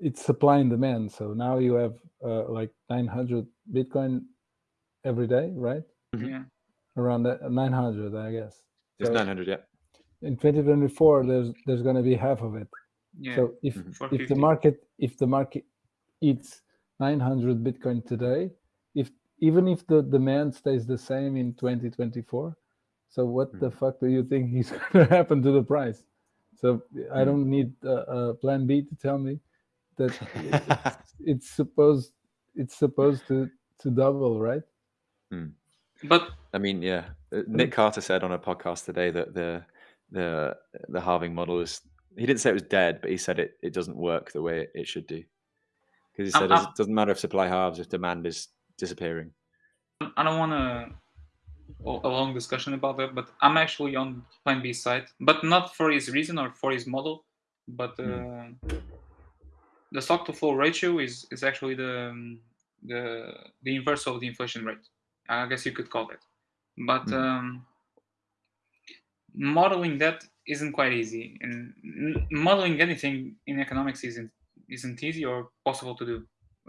C: it's supply and demand. So now you have uh, like 900 Bitcoin every day, right?
E: Mm-hmm. Yeah.
C: Around that, 900, I guess.
D: It's so 900, yeah.
C: In 2024, there's there's going to be half of it.
E: Yeah.
C: So if mm-hmm. if the market if the market eats 900 Bitcoin today, if even if the demand stays the same in 2024, so what mm-hmm. the fuck do you think is going to happen to the price? So I mm-hmm. don't need a, a plan B to tell me that it's, it's, supposed it's supposed to to double, right?
D: Hmm.
E: But
D: I mean, yeah, uh, Nick Carter said on a podcast today that the the the halving model is. He didn't say it was dead, but he said it, it doesn't work the way it should do. Because he said it doesn't matter if supply halves if demand is disappearing.
E: I don't want to a long discussion about that, but I'm actually on Plan B side, but not for his reason or for his model, but uh, mm the stock to flow ratio is is actually the the the inverse of the inflation rate. I guess you could call it, but mm. um, modeling that isn't quite easy, and modeling anything in economics isn't isn't easy or possible to do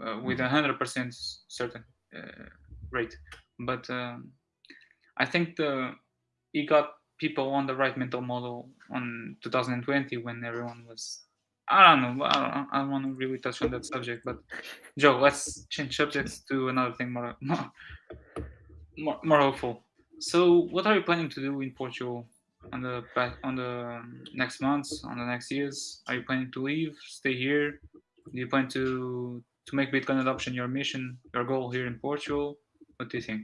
E: uh, with a hundred percent certain uh, rate. But um, I think the he got people on the right mental model on 2020 when everyone was I don't know. I don't, I don't want to really touch on that subject, but Joe, let's change subjects to another thing more more more, more hopeful. So, what are you planning to do in Portugal on the on the next months, on the next years? Are you planning to leave, stay here? Do you plan to to make Bitcoin adoption your mission, your goal here in Portugal? What do you think?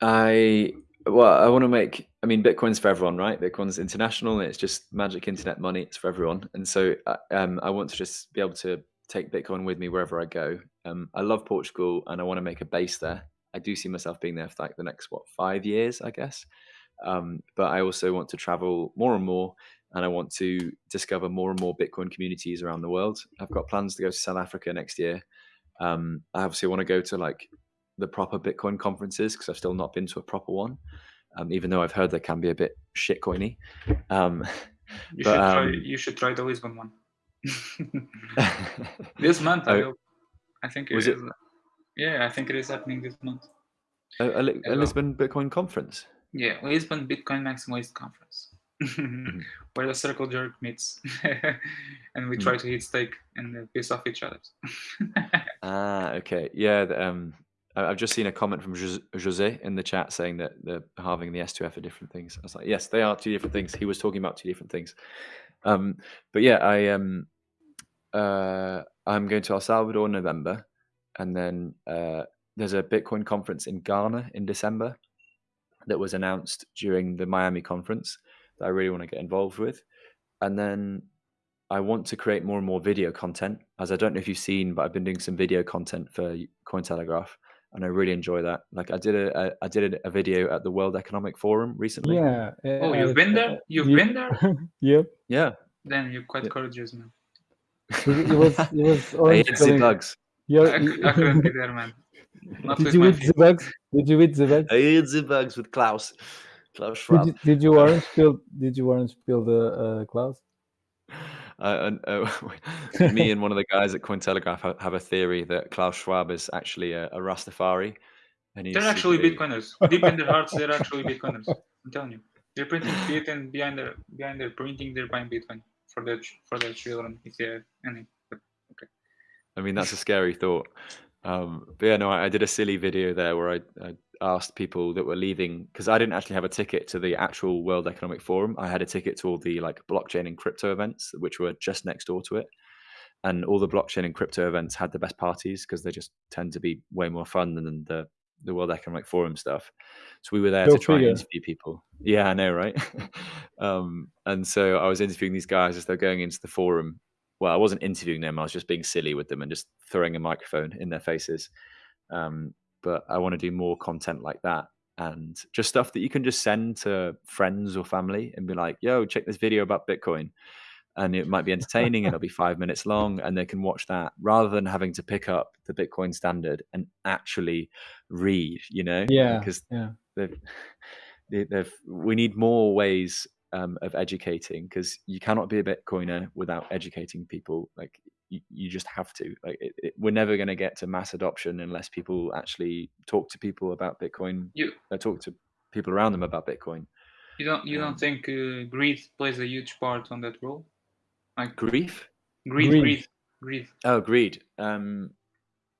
D: I well, I want to make. I mean, Bitcoin's for everyone, right? Bitcoin's international, it's just magic internet money. It's for everyone, and so uh, um, I want to just be able to take Bitcoin with me wherever I go. Um, I love Portugal, and I want to make a base there. I do see myself being there for like the next what five years, I guess. Um, but I also want to travel more and more, and I want to discover more and more Bitcoin communities around the world. I've got plans to go to South Africa next year. Um, I obviously want to go to like the proper Bitcoin conferences because I've still not been to a proper one, um, even though I've heard they can be a bit shitcoiny. Um,
E: you, but, should try, um, you should try the Lisbon one. this month, I, oh, I think it was it. Yeah, I think it is happening this month.
D: A, a, a Lisbon Bitcoin conference.
E: Yeah, Lisbon Bitcoin Maximalist Conference. where the circle jerk meets, and we try mm. to hit stake and piss off each other.
D: ah, okay, yeah. The, um, I've just seen a comment from Jose in the chat saying that the halving and the S2F are different things. I was like, yes, they are two different things. He was talking about two different things. Um, but yeah, I um, uh, I'm going to El Salvador in November, and then uh, there's a Bitcoin conference in Ghana in December that was announced during the Miami conference that I really want to get involved with, and then I want to create more and more video content. As I don't know if you've seen, but I've been doing some video content for Cointelegraph and I really enjoy that. Like I did a, a I did a, video at the World Economic Forum recently.
C: Yeah.
E: Oh, you've been there. Uh, you've
C: you,
E: been there.
C: yep.
D: Yeah.
E: Then you're quite courageous, man.
C: It, was. It was.
D: I hate the bugs.
C: Yeah.
E: I, I couldn't be there, man.
C: Not did you eat the bugs? Did you eat the bugs?
D: I ate the bugs with Klaus. Klaus
C: Schwab. Did you, did you orange pill? Did you orange pill the uh, Klaus?
D: uh, uh, me and one of the guys at Cointelegraph ha- have a theory that Klaus Schwab is actually a, a Rastafari. And he's
E: They're actually
D: secretly-
E: Bitcoiners. Deep in their hearts, they're actually Bitcoiners. I'm telling you. They're printing fiat and behind their behind their printing, they're buying Bitcoin for their ch- for their children if they have any. But
D: I mean, that's a scary thought. Um, but yeah, no, I, I did a silly video there where I, I asked people that were leaving because I didn't actually have a ticket to the actual World Economic Forum. I had a ticket to all the like blockchain and crypto events, which were just next door to it. And all the blockchain and crypto events had the best parties because they just tend to be way more fun than the the World Economic Forum stuff. So we were there
C: Go
D: to try and interview people. Yeah, I know, right? um, and so I was interviewing these guys as they're going into the forum. Well, I wasn't interviewing them. I was just being silly with them and just throwing a microphone in their faces. Um, but I want to do more content like that and just stuff that you can just send to friends or family and be like, "Yo, check this video about Bitcoin." And it might be entertaining. and it'll be five minutes long, and they can watch that rather than having to pick up the Bitcoin Standard and actually read. You know,
C: Yeah,
D: because
C: yeah.
D: they've, they- they've we need more ways um, of educating because you cannot be a bitcoiner without educating people like you, you just have to like it, it, we're never going to get to mass adoption unless people actually talk to people about bitcoin
E: you
D: uh, talk to people around them about bitcoin
E: you don't you
D: Um,
E: don't think uh, greed plays a huge part on that role? Like
D: grief
E: greed,
C: Greed.
E: greed, greed.
D: oh greed um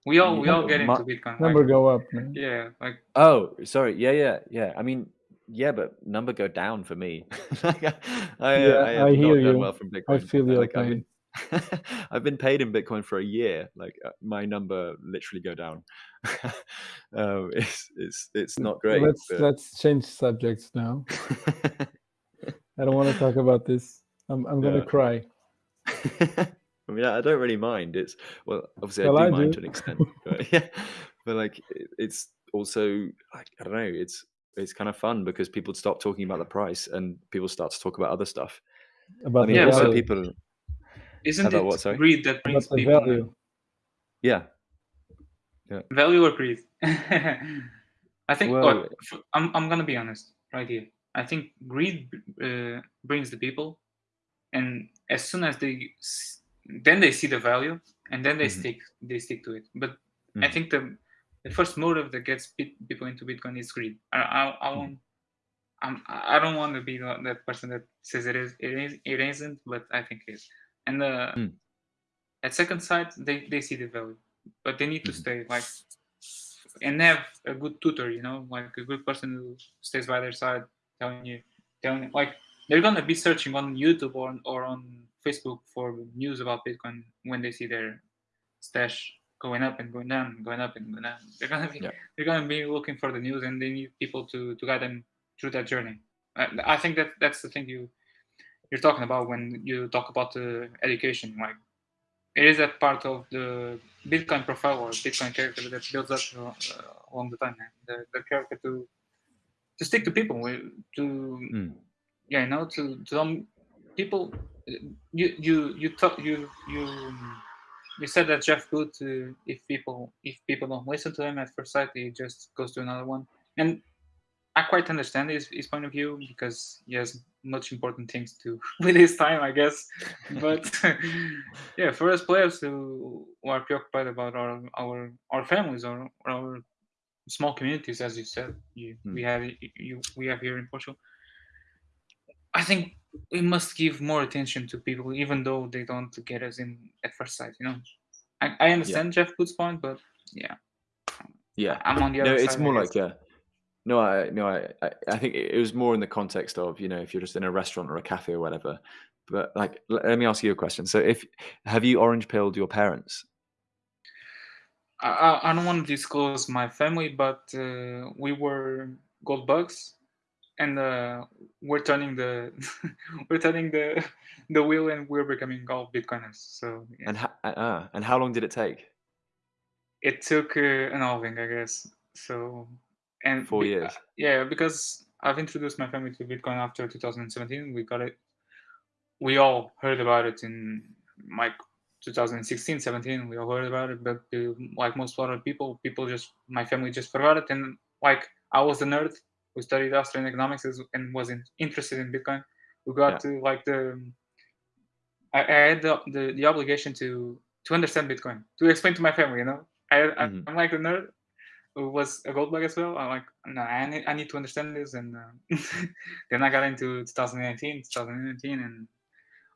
E: We all we all get
D: my-
E: into Bitcoin.
C: Number
E: Like,
C: go up, man.
E: yeah, like
D: oh sorry yeah yeah yeah i mean yeah but number go down for me I, I,
C: Yeah,
D: I, have
C: I hear
D: not done
C: you.
D: well from bitcoin
C: feel your
D: like, I've
C: pain.
D: been, I've been paid in Bitcoin for a year. Like uh, my number literally go down. um, it's it's it's not great.
C: Let's
D: but-
C: let's change subjects now. I don't want to talk about this. I'm I'm gonna
D: Yeah.
C: cry.
D: I mean, I don't really mind. It's well, obviously
C: Well,
D: I
C: I
D: do mind
C: do.
D: to an extent, but yeah, but like it's also like I don't know. It's it's kind of fun because people stop talking about the price and people start to talk about other stuff.
C: About
D: I mean,
C: the
E: Yeah,
D: also people,
E: isn't
D: About
E: it
D: what, sorry?
E: greed that brings
C: the
E: people
C: value.
D: yeah, yeah.
E: value or greed? I think.
D: Well-
E: look, f- I'm I'm gonna be honest right here. I think greed uh, brings the people, and as soon as they then they see the value, and then they
D: Mhm.
E: stick they stick to it. But I
D: Mhm.
E: think the the first motive that gets people into Bitcoin is greed. I I, I won't. I'm, I don't want to be the- that person that says it is. It is. It isn't, but I think it is. And uh,
D: Mm.
E: at second sight, they, they see the value, but they need to
D: Mhm.
E: stay like and have a good tutor. You know, like a good person who stays by their side, telling you, telling like they're gonna be searching on YouTube or or on Facebook for news about Bitcoin when they see their stash going up and going down, going up and going down. They're gonna be
D: Yeah.
E: they're gonna be looking for the news, and they need people to to guide them through that journey. I, I think that that's the thing you you're talking about when you talk about the education. Like it is a part of the Bitcoin profile or Bitcoin character that builds up uh, along the time. The, the character to to stick to people, to
D: Mm.
E: yeah, you know, to to um, people. You you you talk you you you said that Jeff Booth, uh, if people if people don't listen to him at first sight, he just goes to another one, and I quite understand his, his point of view because he has much important things to with his time, I guess. But yeah, for us players who, who are preoccupied about our our our families or, our small communities, as you said, you, we
D: Hmm.
E: have you we have here in Portugal. I think we must give more attention to people, even though they don't get us in at first sight. You know, I, I understand Jeff Booth's point, but yeah,
D: yeah.
E: I'm on the other
D: no,
E: side.
D: it's more like yeah. No, I no, I, I think it was more in the context of you know if you're just in a restaurant or a cafe or whatever. But like, let me ask you a question. So, if have you orange pilled your parents?
E: I, I, don't want to disclose my family, but uh, we were gold bugs, and uh, we're turning the we're turning the the wheel, and we're becoming all Bitcoiners. So yeah.
D: And ha- uh, and how long did it take?
E: it took uh, an halving, I guess. So and
D: Four
E: be-
D: years.
E: Yeah, because I've introduced my family to Bitcoin after 2017. We got it. We all heard about it in like 2016, 17. We all heard about it, but uh, like most other people, people just my family just forgot it. And like I was the nerd who studied Austrian economics and was in, interested in Bitcoin. We got
D: Yeah.
E: to like the I, I had the, the the obligation to to understand Bitcoin to explain to my family. You know, I,
D: Mhm.
E: I'm like a nerd was a gold bug as well. I'm like, no, I need I need to understand this, and uh, then I got into 2019, 2019, and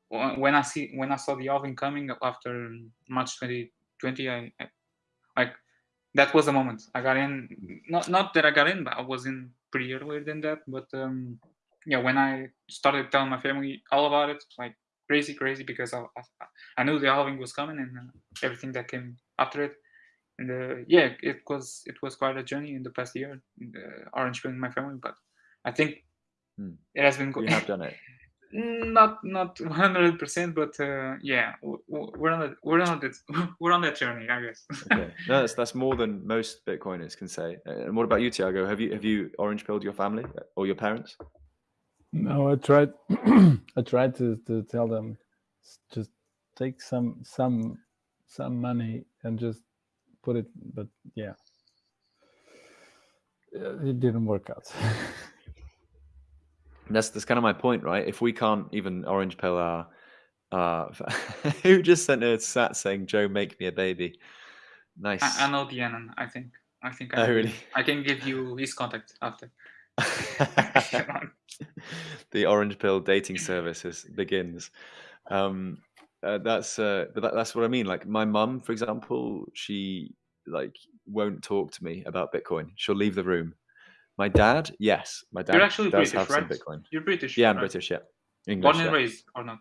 E: when I see when I saw the halving coming after March 2020, I, I like that was the moment I got in. Not not that I got in, but I was in pretty earlier than that. But um, yeah, when I started telling my family all about it, like crazy, crazy, because I I, I knew the halving was coming and uh, everything that came after it. And uh, yeah, it was it was quite a journey in the past year, uh, orange pilling my family. But I think
D: Hmm.
E: it has been
D: You
E: good.
D: have done it.
E: not not 100 percent but uh, yeah w- w- we're on the, we're on that we're on that journey i guess
D: Okay. No, that's that's more than most Bitcoiners can say. Uh, And what about you, Tiago? Have you have you orange pilled your family or your parents?
C: No, I tried. I tried to, to tell them, "S- just take some some some money and just put it. But yeah, Uh, it didn't work out.
D: That's that's kind of my point, right? If we can't even orange pill our, uh, who just sent a sat saying, "Joe, make me a baby." Nice.
E: I, I know Dianon i think i think I,
D: Oh, really?
E: I can give you his contact after
D: the orange pill dating service begins. Um, uh, that's uh, but that, that's what I mean. Like my mum, for example, she like won't talk to me about Bitcoin. She'll leave the room. My dad, yes, my dad
E: you're actually
D: does
E: british
D: have some Bitcoin.
E: you're british
D: Yeah, I'm
E: right?
D: British. Yeah, English.
E: born and
D: yeah.
E: raised or not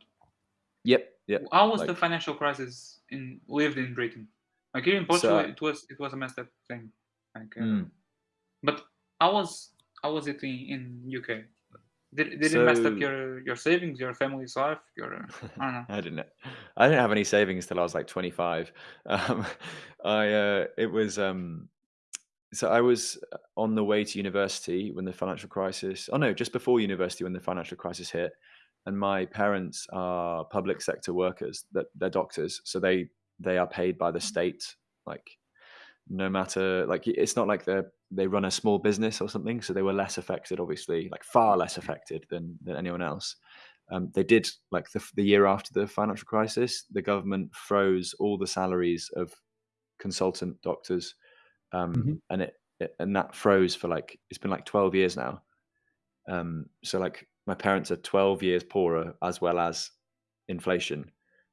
D: Yep, yep.
E: how was the financial crisis in lived in britain like here in portugal
D: So-
E: it was it was a messed up thing like uh,
D: Mm.
E: but how was how was it in, in uk did, did it mess up your your savings your family's life your i don't know
D: I didn't. I didn't have any savings till I was like 25. Um, I uh, it was um, so I was on the way to university when the financial crisis. Oh no, just before university when the financial crisis hit, and my parents are public sector workers. That they're doctors, so they they are paid by the state. Like no matter like it's not like they are they run a small business or something, so they were less affected, obviously, like far less affected than than anyone else. Um, they did like the, the year after the financial crisis the government froze all the salaries of consultant doctors um,
C: Mhm.
D: and it, it and that froze for like it's been like 12 years now. Um, so like my parents are 12 years poorer as well as inflation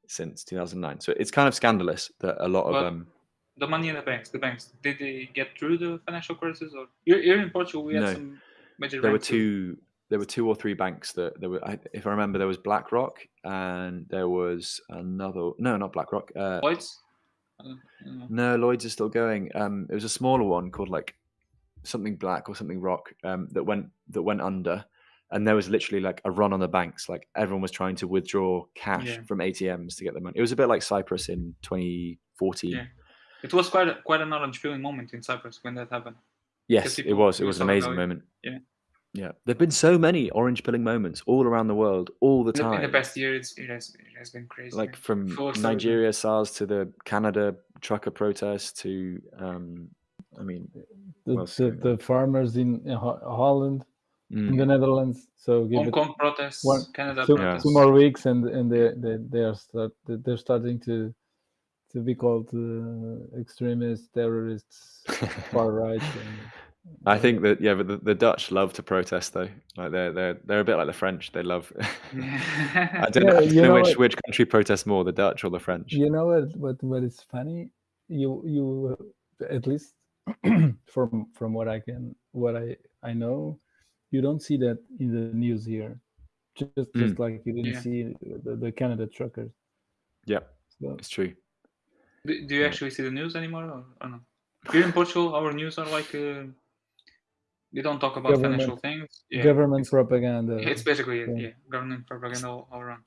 D: since 2009 so it's kind of scandalous that a lot of
E: Well,
D: um
E: the money in the banks, the banks, did they get through the financial crisis? Or here, in Portugal, we had
D: No.
E: some major.
D: there were two there were two or three banks that there were I, if i remember there was blackrock and there was another no not blackrock uh,
E: Lloyds. I don't- I don't know.
D: No, Lloyd's is still going. Um, it was a smaller one called like something black or something rock um, that went that went under, and there was literally like a run on the banks. Like everyone was trying to withdraw cash
E: Yeah.
D: from ATMs to get the money. It was a bit like Cyprus in 2014.
E: Yeah. It was quite a, quite an orange feeling moment in Cyprus when that happened.
D: Yes, it was. It was an amazing
E: value.
D: moment.
E: Yeah.
D: Yeah, there've been so many orange pilling moments all around the world, all the
E: In the,
D: time.
E: in the past year, it's, it has it has been crazy.
D: like from
E: Full.
D: Nigeria SARS to the Canada trucker protest to, um, I mean,
C: The, the, the farmers in, in Ho- Holland, in
D: mm,
C: the Netherlands. So give
E: Hong
C: it
E: Kong protests,
C: one-
E: Canada
C: two,
D: Yeah.
E: protests.
C: two more weeks, and and they they they are start they're starting to to be called uh, extremists, terrorists, far right. And,
D: I think that yeah, but the, the Dutch love to protest though. Like they're they're they're a bit like the French. They love. I don't know, I don't
C: you
D: know
C: know
D: which
C: what-
D: which country protests more, the Dutch or the French.
C: you know what what what is funny you you at least from from what i can what i i know you don't see that in the news here just just like you didn't
E: Yeah.
C: see the, the canada truckers
D: Yeah,
C: so
D: it's true.
E: Do, do you actually see the news anymore or, or no? Here in Portugal, our news are like uh, they don't talk about
C: Government-
E: financial things. Yeah,
C: government
E: it's,
C: propaganda
E: it's basically it,
C: yeah.
E: yeah, government propaganda all, all around.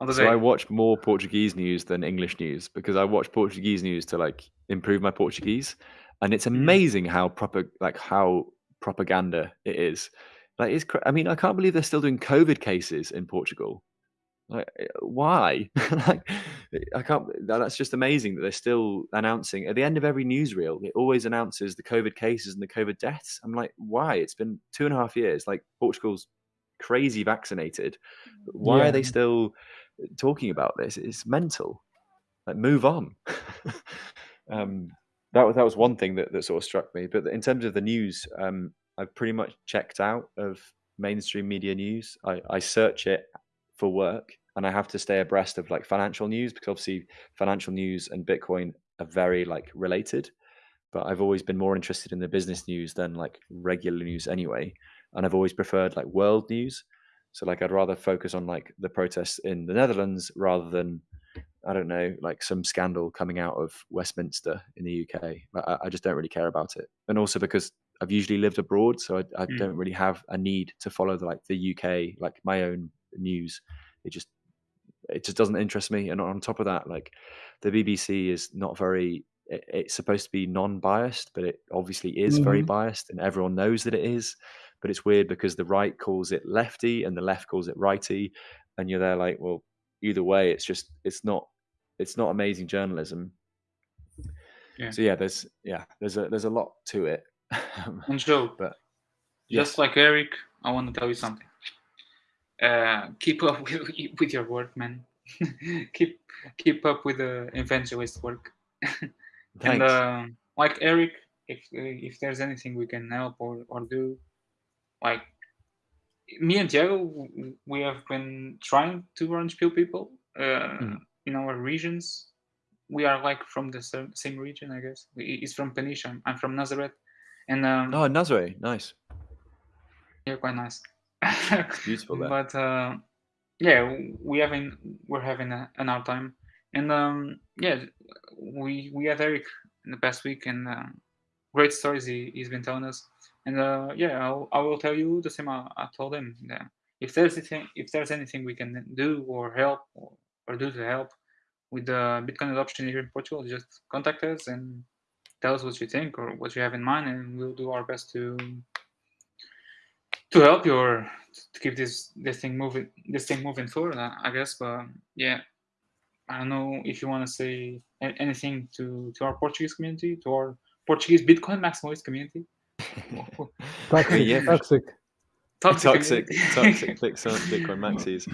E: On the
D: So. I watch more Portuguese news than English news because I watch Portuguese news to like improve my Portuguese, and it's amazing how proper like how propaganda it is. Like it's, I mean, I can't believe they're still doing COVID cases in Portugal. Like, eh, why? like, I can't. That's just amazing that they're still announcing at the end of every newsreel. It always announces the COVID cases and the COVID deaths. I'm like, why? It's been two and a half years. Like Portugal's crazy vaccinated. Why
C: Yeah.
D: are they still talking about this. It's mental. Like, move on. um, that was that was one thing that, that sort of struck me. But in terms of the news, um, I've pretty much checked out of mainstream media news. I, I search it for work, and I have to stay abreast of like financial news because obviously financial news and Bitcoin are very like related. But I've always been more interested in the business news than like regular news anyway, and I've always preferred like world news. So like I'd rather focus on like the protests in the Netherlands rather than I don't know, like some scandal coming out of Westminster in the UK. I, I just don't really care about it. And also because I've usually lived abroad, so I, I
E: Mm.
D: don't really have a need to follow the, like the UK, like my own news. It just it just doesn't interest me. And on top of that, like the BBC is not very. It, it's supposed to be non-biased, but it obviously is very
C: Mhm.
D: biased, and everyone knows that it is. But it's weird because the right calls it lefty and the left calls it righty, and you're there like, well, either way, it's just it's not it's not amazing journalism.
E: Yeah.
D: So yeah, there's yeah, there's a there's a lot to it.
E: And Joe,
D: but
E: just like Eric, I want to tell you something. Uh, keep up with, with your work, man. keep keep up with the evangelist work.
D: thanks.
E: And uh, like Eric, if if there's anything we can help or, or do, like me and Diego, we have been trying to orange pill people uh,
D: Mhm.
E: in our regions. We are like from the same region, I guess. He's from Peniche. I'm, I'm from Nazareth, and um,
D: oh, Nazareth, nice.
E: yeah, quite nice.
D: beautiful there.
E: But uh, yeah, we having we're having a, an hard time, and um, yeah, we we had Eric in the past week, and uh, great stories he, he's been telling us. And uh, yeah, I'll, I will tell you the same I, I told him. That if there's anything, if there's anything we can do or help or, or do to help with the Bitcoin adoption here in Portugal, just contact us and tell us what you think or what you have in mind, and we'll do our best to to help you or to keep this this thing moving this thing moving forward. I, I guess, but yeah, I don't know if you want to say anything to to our Portuguese community, to our Portuguese Bitcoin maximalist community.
C: Toxic,
D: Yeah.
C: toxic.
D: toxic,
E: community.
D: toxic clicks on Bitcoin maxis.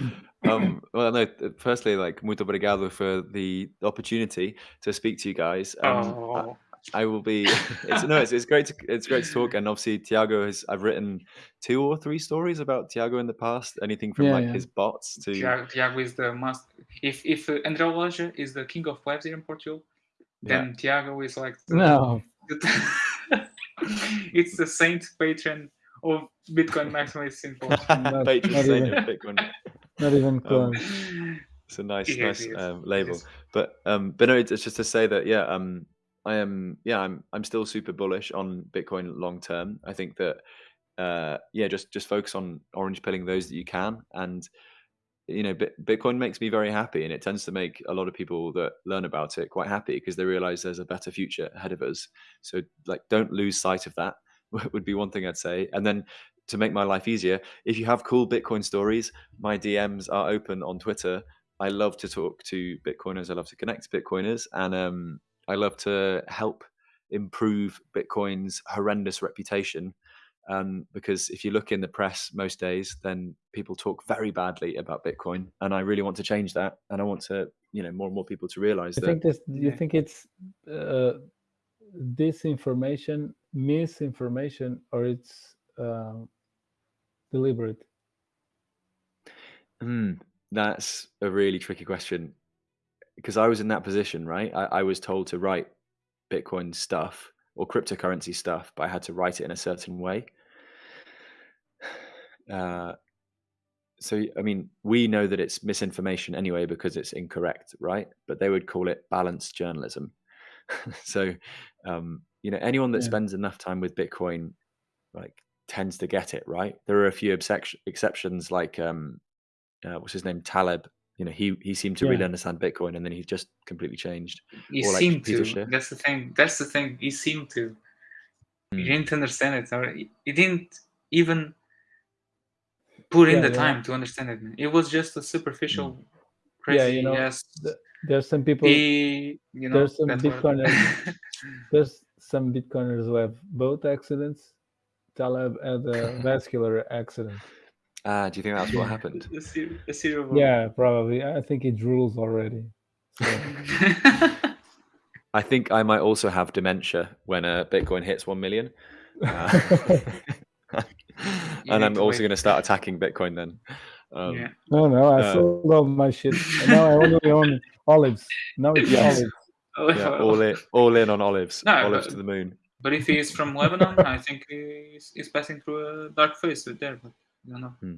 D: Um, well, no. th- Firstly, like muito obrigado for the opportunity to speak to you guys. Um,
E: oh,
D: I will be. It's, no, it's, it's great to it's great to talk. And obviously, Tiago has. I've written two or three stories about Tiago in the past. Anything from
C: Yeah,
D: like
C: yeah.
D: his bots to
E: Tiago, Tiago is the must. If if uh, André Loja is the king of webs here in Portugal,
D: yeah.
E: then Tiago is like the,
C: No,
E: it's the saint patron of Bitcoin maximalists in Portugal.
C: Not-
D: patron
C: not
D: saint
C: even.
D: of Bitcoin.
C: not even close.
D: It's a nice,
E: Yes,
D: nice
E: yes,
D: um, label.
E: yes.
D: But um, but no, it's it's just to say that yeah, um, I am yeah, I'm I'm still super bullish on Bitcoin long term. I think that uh, yeah, just just focus on orange pilling those that you can, and you know, Bitcoin makes me very happy, and it tends to make a lot of people that learn about it quite happy because they realize there's a better future ahead of us. So like, don't lose sight of that. Would be one thing I'd say, and then. To make my life easier, if you have cool Bitcoin stories, my DMs are open on Twitter I love to talk to Bitcoiners. I love to connect to Bitcoiners, and um, I love to help improve Bitcoin's horrendous reputation. Um, because if you look in the press most days, then people talk very badly about Bitcoin, and I really want to change that. And I want to, you know, more and more people to realize
C: I
D: that.
C: think this. You
E: Yeah.
C: think it's uh, disinformation, misinformation, or it's uh, deliberate?
D: Hmm, that's a really tricky question because I was in that position, right? I, I was told to write Bitcoin stuff or cryptocurrency stuff, but I had to write it in a certain way. Uh, so, I mean, we know that it's misinformation anyway because it's incorrect, right? But they would call it balanced journalism. so, um, you know, anyone that
C: Yeah.
D: spends enough time with Bitcoin, like, tends to get it, right? There are a few exception- exceptions, like um, uh, what's his name, Taleb. You know, he he seemed to really understand Bitcoin, and then he just completely changed.
E: He
D: Or like
E: seemed
D: Peter
E: to.
D: Schiff.
E: That's the thing. That's the thing. He seemed to. He
D: Mm.
E: didn't understand it, or he he didn't even put in the
C: you know,
E: time to understand it. It was just a superficial,
D: Mm.
E: crazy.
C: you know,
E: yes,
C: the- There's some people.
E: he. You know,
C: there's some Bitcoiners. there's some Bitcoiners who have both accidents. Taleb had a vascular accident.
D: Ah, do you think that's what happened?
E: A, ser- a serial
C: Yeah, probably. I think it rules already. So,
D: I think I might also have dementia when uh, Bitcoin hits one million. Uh, and I'm
E: to
D: also going to start attacking Bitcoin then. Um,
E: yeah.
C: no, no, I
D: Uh,
C: sold all my shit. Now I only own olives. Now it's
D: Yes.
C: olives.
E: Oh,
D: yeah, all in, all in on olives,
E: No,
D: olives
E: but-
D: to the moon.
E: But if he's from Lebanon, I think he's, he's passing through a dark phase with there. But I don't know.
D: Hmm.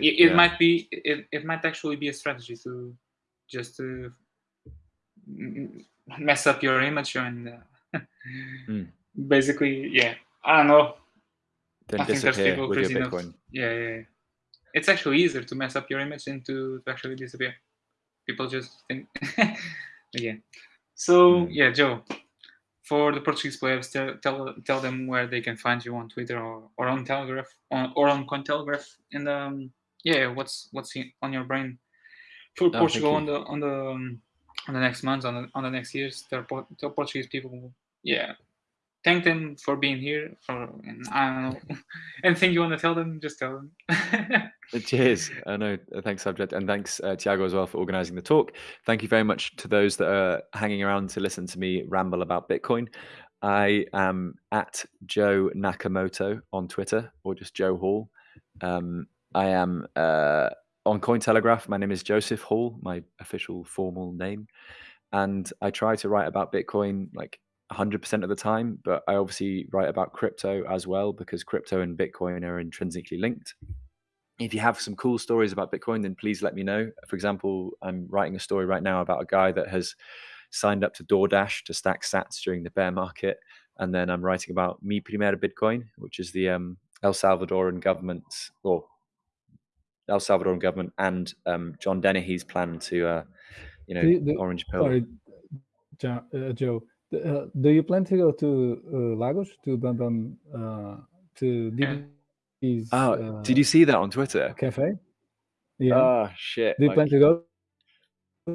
E: It, it
D: Yeah.
E: might be. It, it might actually be a strategy to just to mess up your image and uh,
D: Hmm.
E: basically, yeah. I don't know.
D: Then
E: I think there's people
D: with your
E: crazy enough.
D: Bitcoin.
E: Yeah, yeah, yeah. It's actually easier to mess up your image than to, to actually disappear. People just think. yeah. So
D: Hmm.
E: yeah, Joe. For the Portuguese players, tell, tell tell them where they can find you on Twitter or, or on Telegraph on, or on Cointelegraph. And um, yeah, what's what's on your brain for
D: thank
E: Portugal on the on the um, on the next months on the on the next years? Tell Portuguese people, yeah, thank them for being here. For and I don't know anything you want to tell them, just tell them.
D: Cheers. I know. uh, Thanks, subject, and thanks, uh, Tiago, as well for organising the talk. Thank you very much to those that are hanging around to listen to me ramble about Bitcoin. I am at Joe Nakamoto on Twitter, or just Joe Hall. Um, I am uh, on Cointelegraph. My name is Joseph Hall, my official formal name, and I try to write about Bitcoin like 100% of the time, but I obviously write about crypto as well because crypto and Bitcoin are intrinsically linked if you have some cool stories about Bitcoin, then please let me know. For example, I'm writing a story right now about a guy that has signed up to DoorDash to stack sats during the bear market. And then I'm writing about Mi Primer Bitcoin, which is the um, El Salvadoran government or El Salvadoran government and um, John Dennehy's plan to, uh, you know,
C: The- the-
D: orange pill.
C: Sorry, uh, Joe. The- Uh, do you plan to go to uh, Lagos to London uh, to
E: Yeah.
C: DB's
D: Oh,
C: uh,
D: did you see that on Twitter?
C: cafe? Yeah.
D: Oh shit!
C: do you
D: like-
C: plan to go?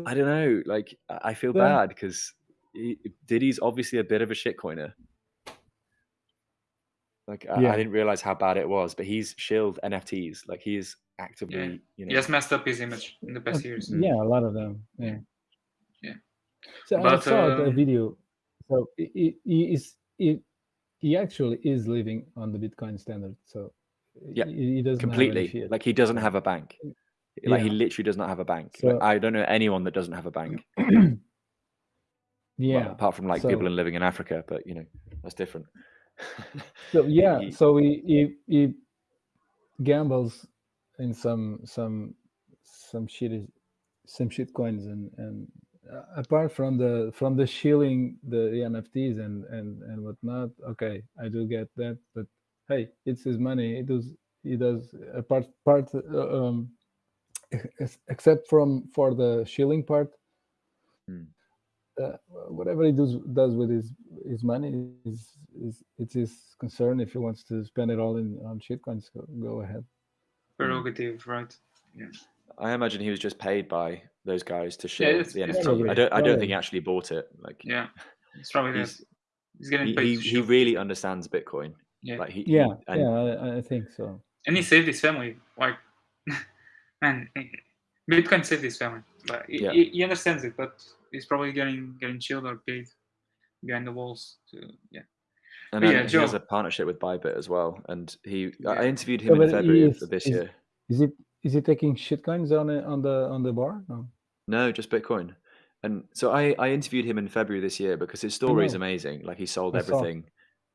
D: I don't know. Like, I I feel
C: Yeah.
D: bad because Didi's obviously a bit of a shitcoiner. Like, I,
C: Yeah.
D: I didn't realize how bad it was, but he's shilled NFTs. Like, he's actively, you know,
E: he has messed up his image in the past
C: Uh,
E: years.
C: Yeah, a lot of them. Yeah.
E: Yeah.
C: So I saw a
E: um,
C: video. So he, he is he, he actually is living on the Bitcoin standard. So
D: Yeah,
C: he, he doesn't
D: completely. Like, he doesn't have a bank. Like, he literally does not have a bank.
C: So-
D: like, I don't know anyone that doesn't have a bank.
C: yeah.
D: Well, apart from like people in living in Africa, but you know, that's different.
C: So yeah,
D: He-
C: so he, he he gambles in some some some shit some shit coins and and apart from the from the shilling the NFTs and and and whatnot. Okay, I do get that, but hey, it's his money. it does he does a part part uh, um except from for the shilling part.
D: Hmm.
C: Uh, whatever he does does with his his money is is it's his concern. If he wants to spend it all in on shitcoins, go, go ahead.
E: Prerogative, right?
D: I imagine he was just paid by those guys to share
E: it's-
D: the
E: it's
D: NFT.
C: probably-
D: I don't. I don't think he actually bought it. Like,
E: Yeah, it's probably
D: he's,
E: He's getting
D: he,
E: paid.
D: he,
E: to
D: he really understands Bitcoin.
E: yeah.
D: Like he,
C: Yeah,
D: and
C: yeah, I, I think so.
E: and he saved his family. Like, man, Bitcoin saved his family. But he,
D: Yeah.
E: he, he understands it, but he's probably getting getting chilled or paid behind the walls. To yeah,
D: And
E: But
D: then
E: yeah,
D: he has a partnership with Bybit as well. And he, I- I
E: Yeah.
D: interviewed
C: So,
D: him in February
C: is-
D: of this
C: is-
D: year.
C: Is it is he taking shitcoins on on the on the bar? No.
D: No, just Bitcoin. And so I, I interviewed him in February this year because his story is amazing. Like he sold
C: I saw.
D: everything,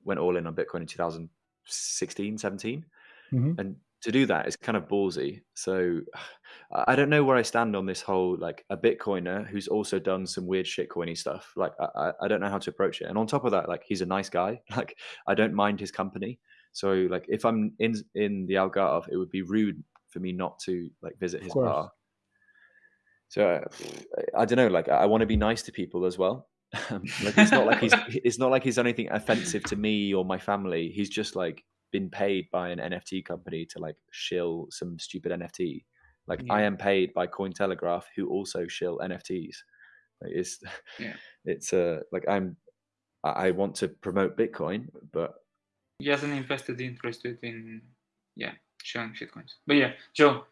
D: went all in on Bitcoin in 2016, 17.
C: Mhm.
D: And to do that is kind of ballsy. So I don't know where I stand on this whole like a Bitcoiner who's also done some weird shitcoiny stuff. Like I, I- I don't know how to approach it. And on top of that, like he's a nice guy. Like I don't mind his company. So like if I'm in in the Algarve, it would be rude for me not to like visit his bar. So uh, I don't know. Like I want to be nice to people as well. like it's not like he's it's not like he's done anything offensive to me or my family. He's just like been paid by an NFT company to like shill some stupid NFT. Like I am paid by Cointelegraph, who also shill NFTs. Like, it's
E: Yeah.
D: it's uh like I'm I I want to promote Bitcoin, but
E: he has an invested interest in yeah showing shitcoins. But yeah, Joe,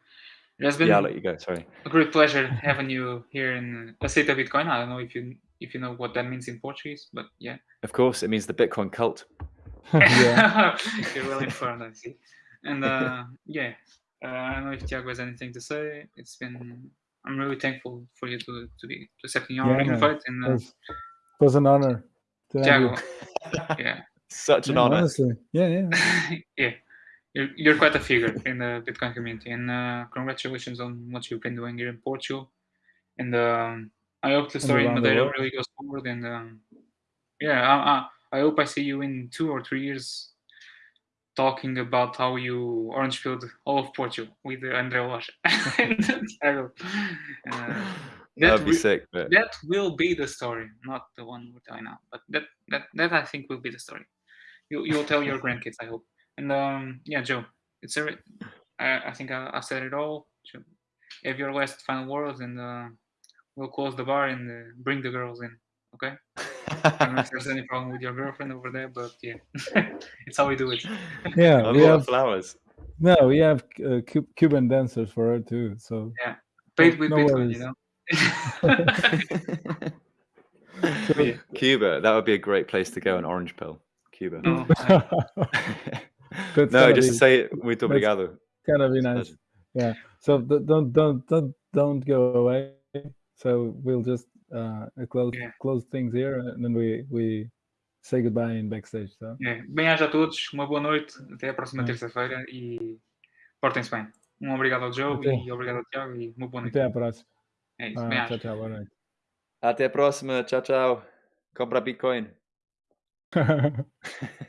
E: it has been
D: Yeah, I'll let you go. Sorry.
E: a great pleasure having you here in A Seita Bitcoin. I don't know if you if you know what that means in Portuguese, but yeah.
D: Of course, it means the Bitcoin cult.
C: yeah.
E: You're well informed, I see. And uh, yeah, uh, I don't know if Tiago has anything to say. It's been I'm really thankful for you to to be to accepting our
C: Yeah,
E: invite.
C: It
E: And uh,
C: was, it was an honor
E: Tiago, yeah,
D: Such an
C: Yeah,
D: honor.
C: honestly. Yeah, yeah.
E: yeah, you're, you're quite a figure in the Bitcoin community, and uh, congratulations on what you've been doing here in Portugal. And um, I hope the story in Madeira really goes forward. And um, yeah, I, I, I hope I see you in two or three years talking about how you orange pilled all of Portugal with uh, André Loja. and Tiago. Uh, that
D: That'd be
E: re-
D: sick. But
E: that will be the story, not the one we're telling now. But that that that I think will be the story. You you'll tell your grandkids, I hope. And um, yeah, Joe, it's a. I, I think I, I said it all. So have your last final words, and uh, we'll close the bar and uh, bring the girls in. Okay. I don't know if there's any problem with your girlfriend over there, but yeah, it's how we do it.
C: Yeah, we have
D: flowers.
C: no, we have uh, Cu- Cuban dancers for her too. So yeah,
E: Paid with
C: no
E: Bitcoin, you know.
D: Cuba, that would be a great place to go. An orange pill, Cuba.
E: No,
C: That's
D: no, just
C: be-
D: to say it, muito obrigado.
C: gonna be nice. Yeah. So don't don't don't don't go away. So we'll just uh close
E: Yeah.
C: close things here and then we we say goodbye in backstage. So
E: É, bem-aja a todos, uma boa noite, até a próxima
C: É.
E: terça-feira e portem-se bem. Um obrigado ao Joe
C: Até.
E: e obrigado ao Tiago e uma boa noite.
C: até a próxima.
E: É isso,
C: Ah, tchau, tchau, boa noite.
D: Até a próxima. Tchau, tchau. Compra Bitcoin.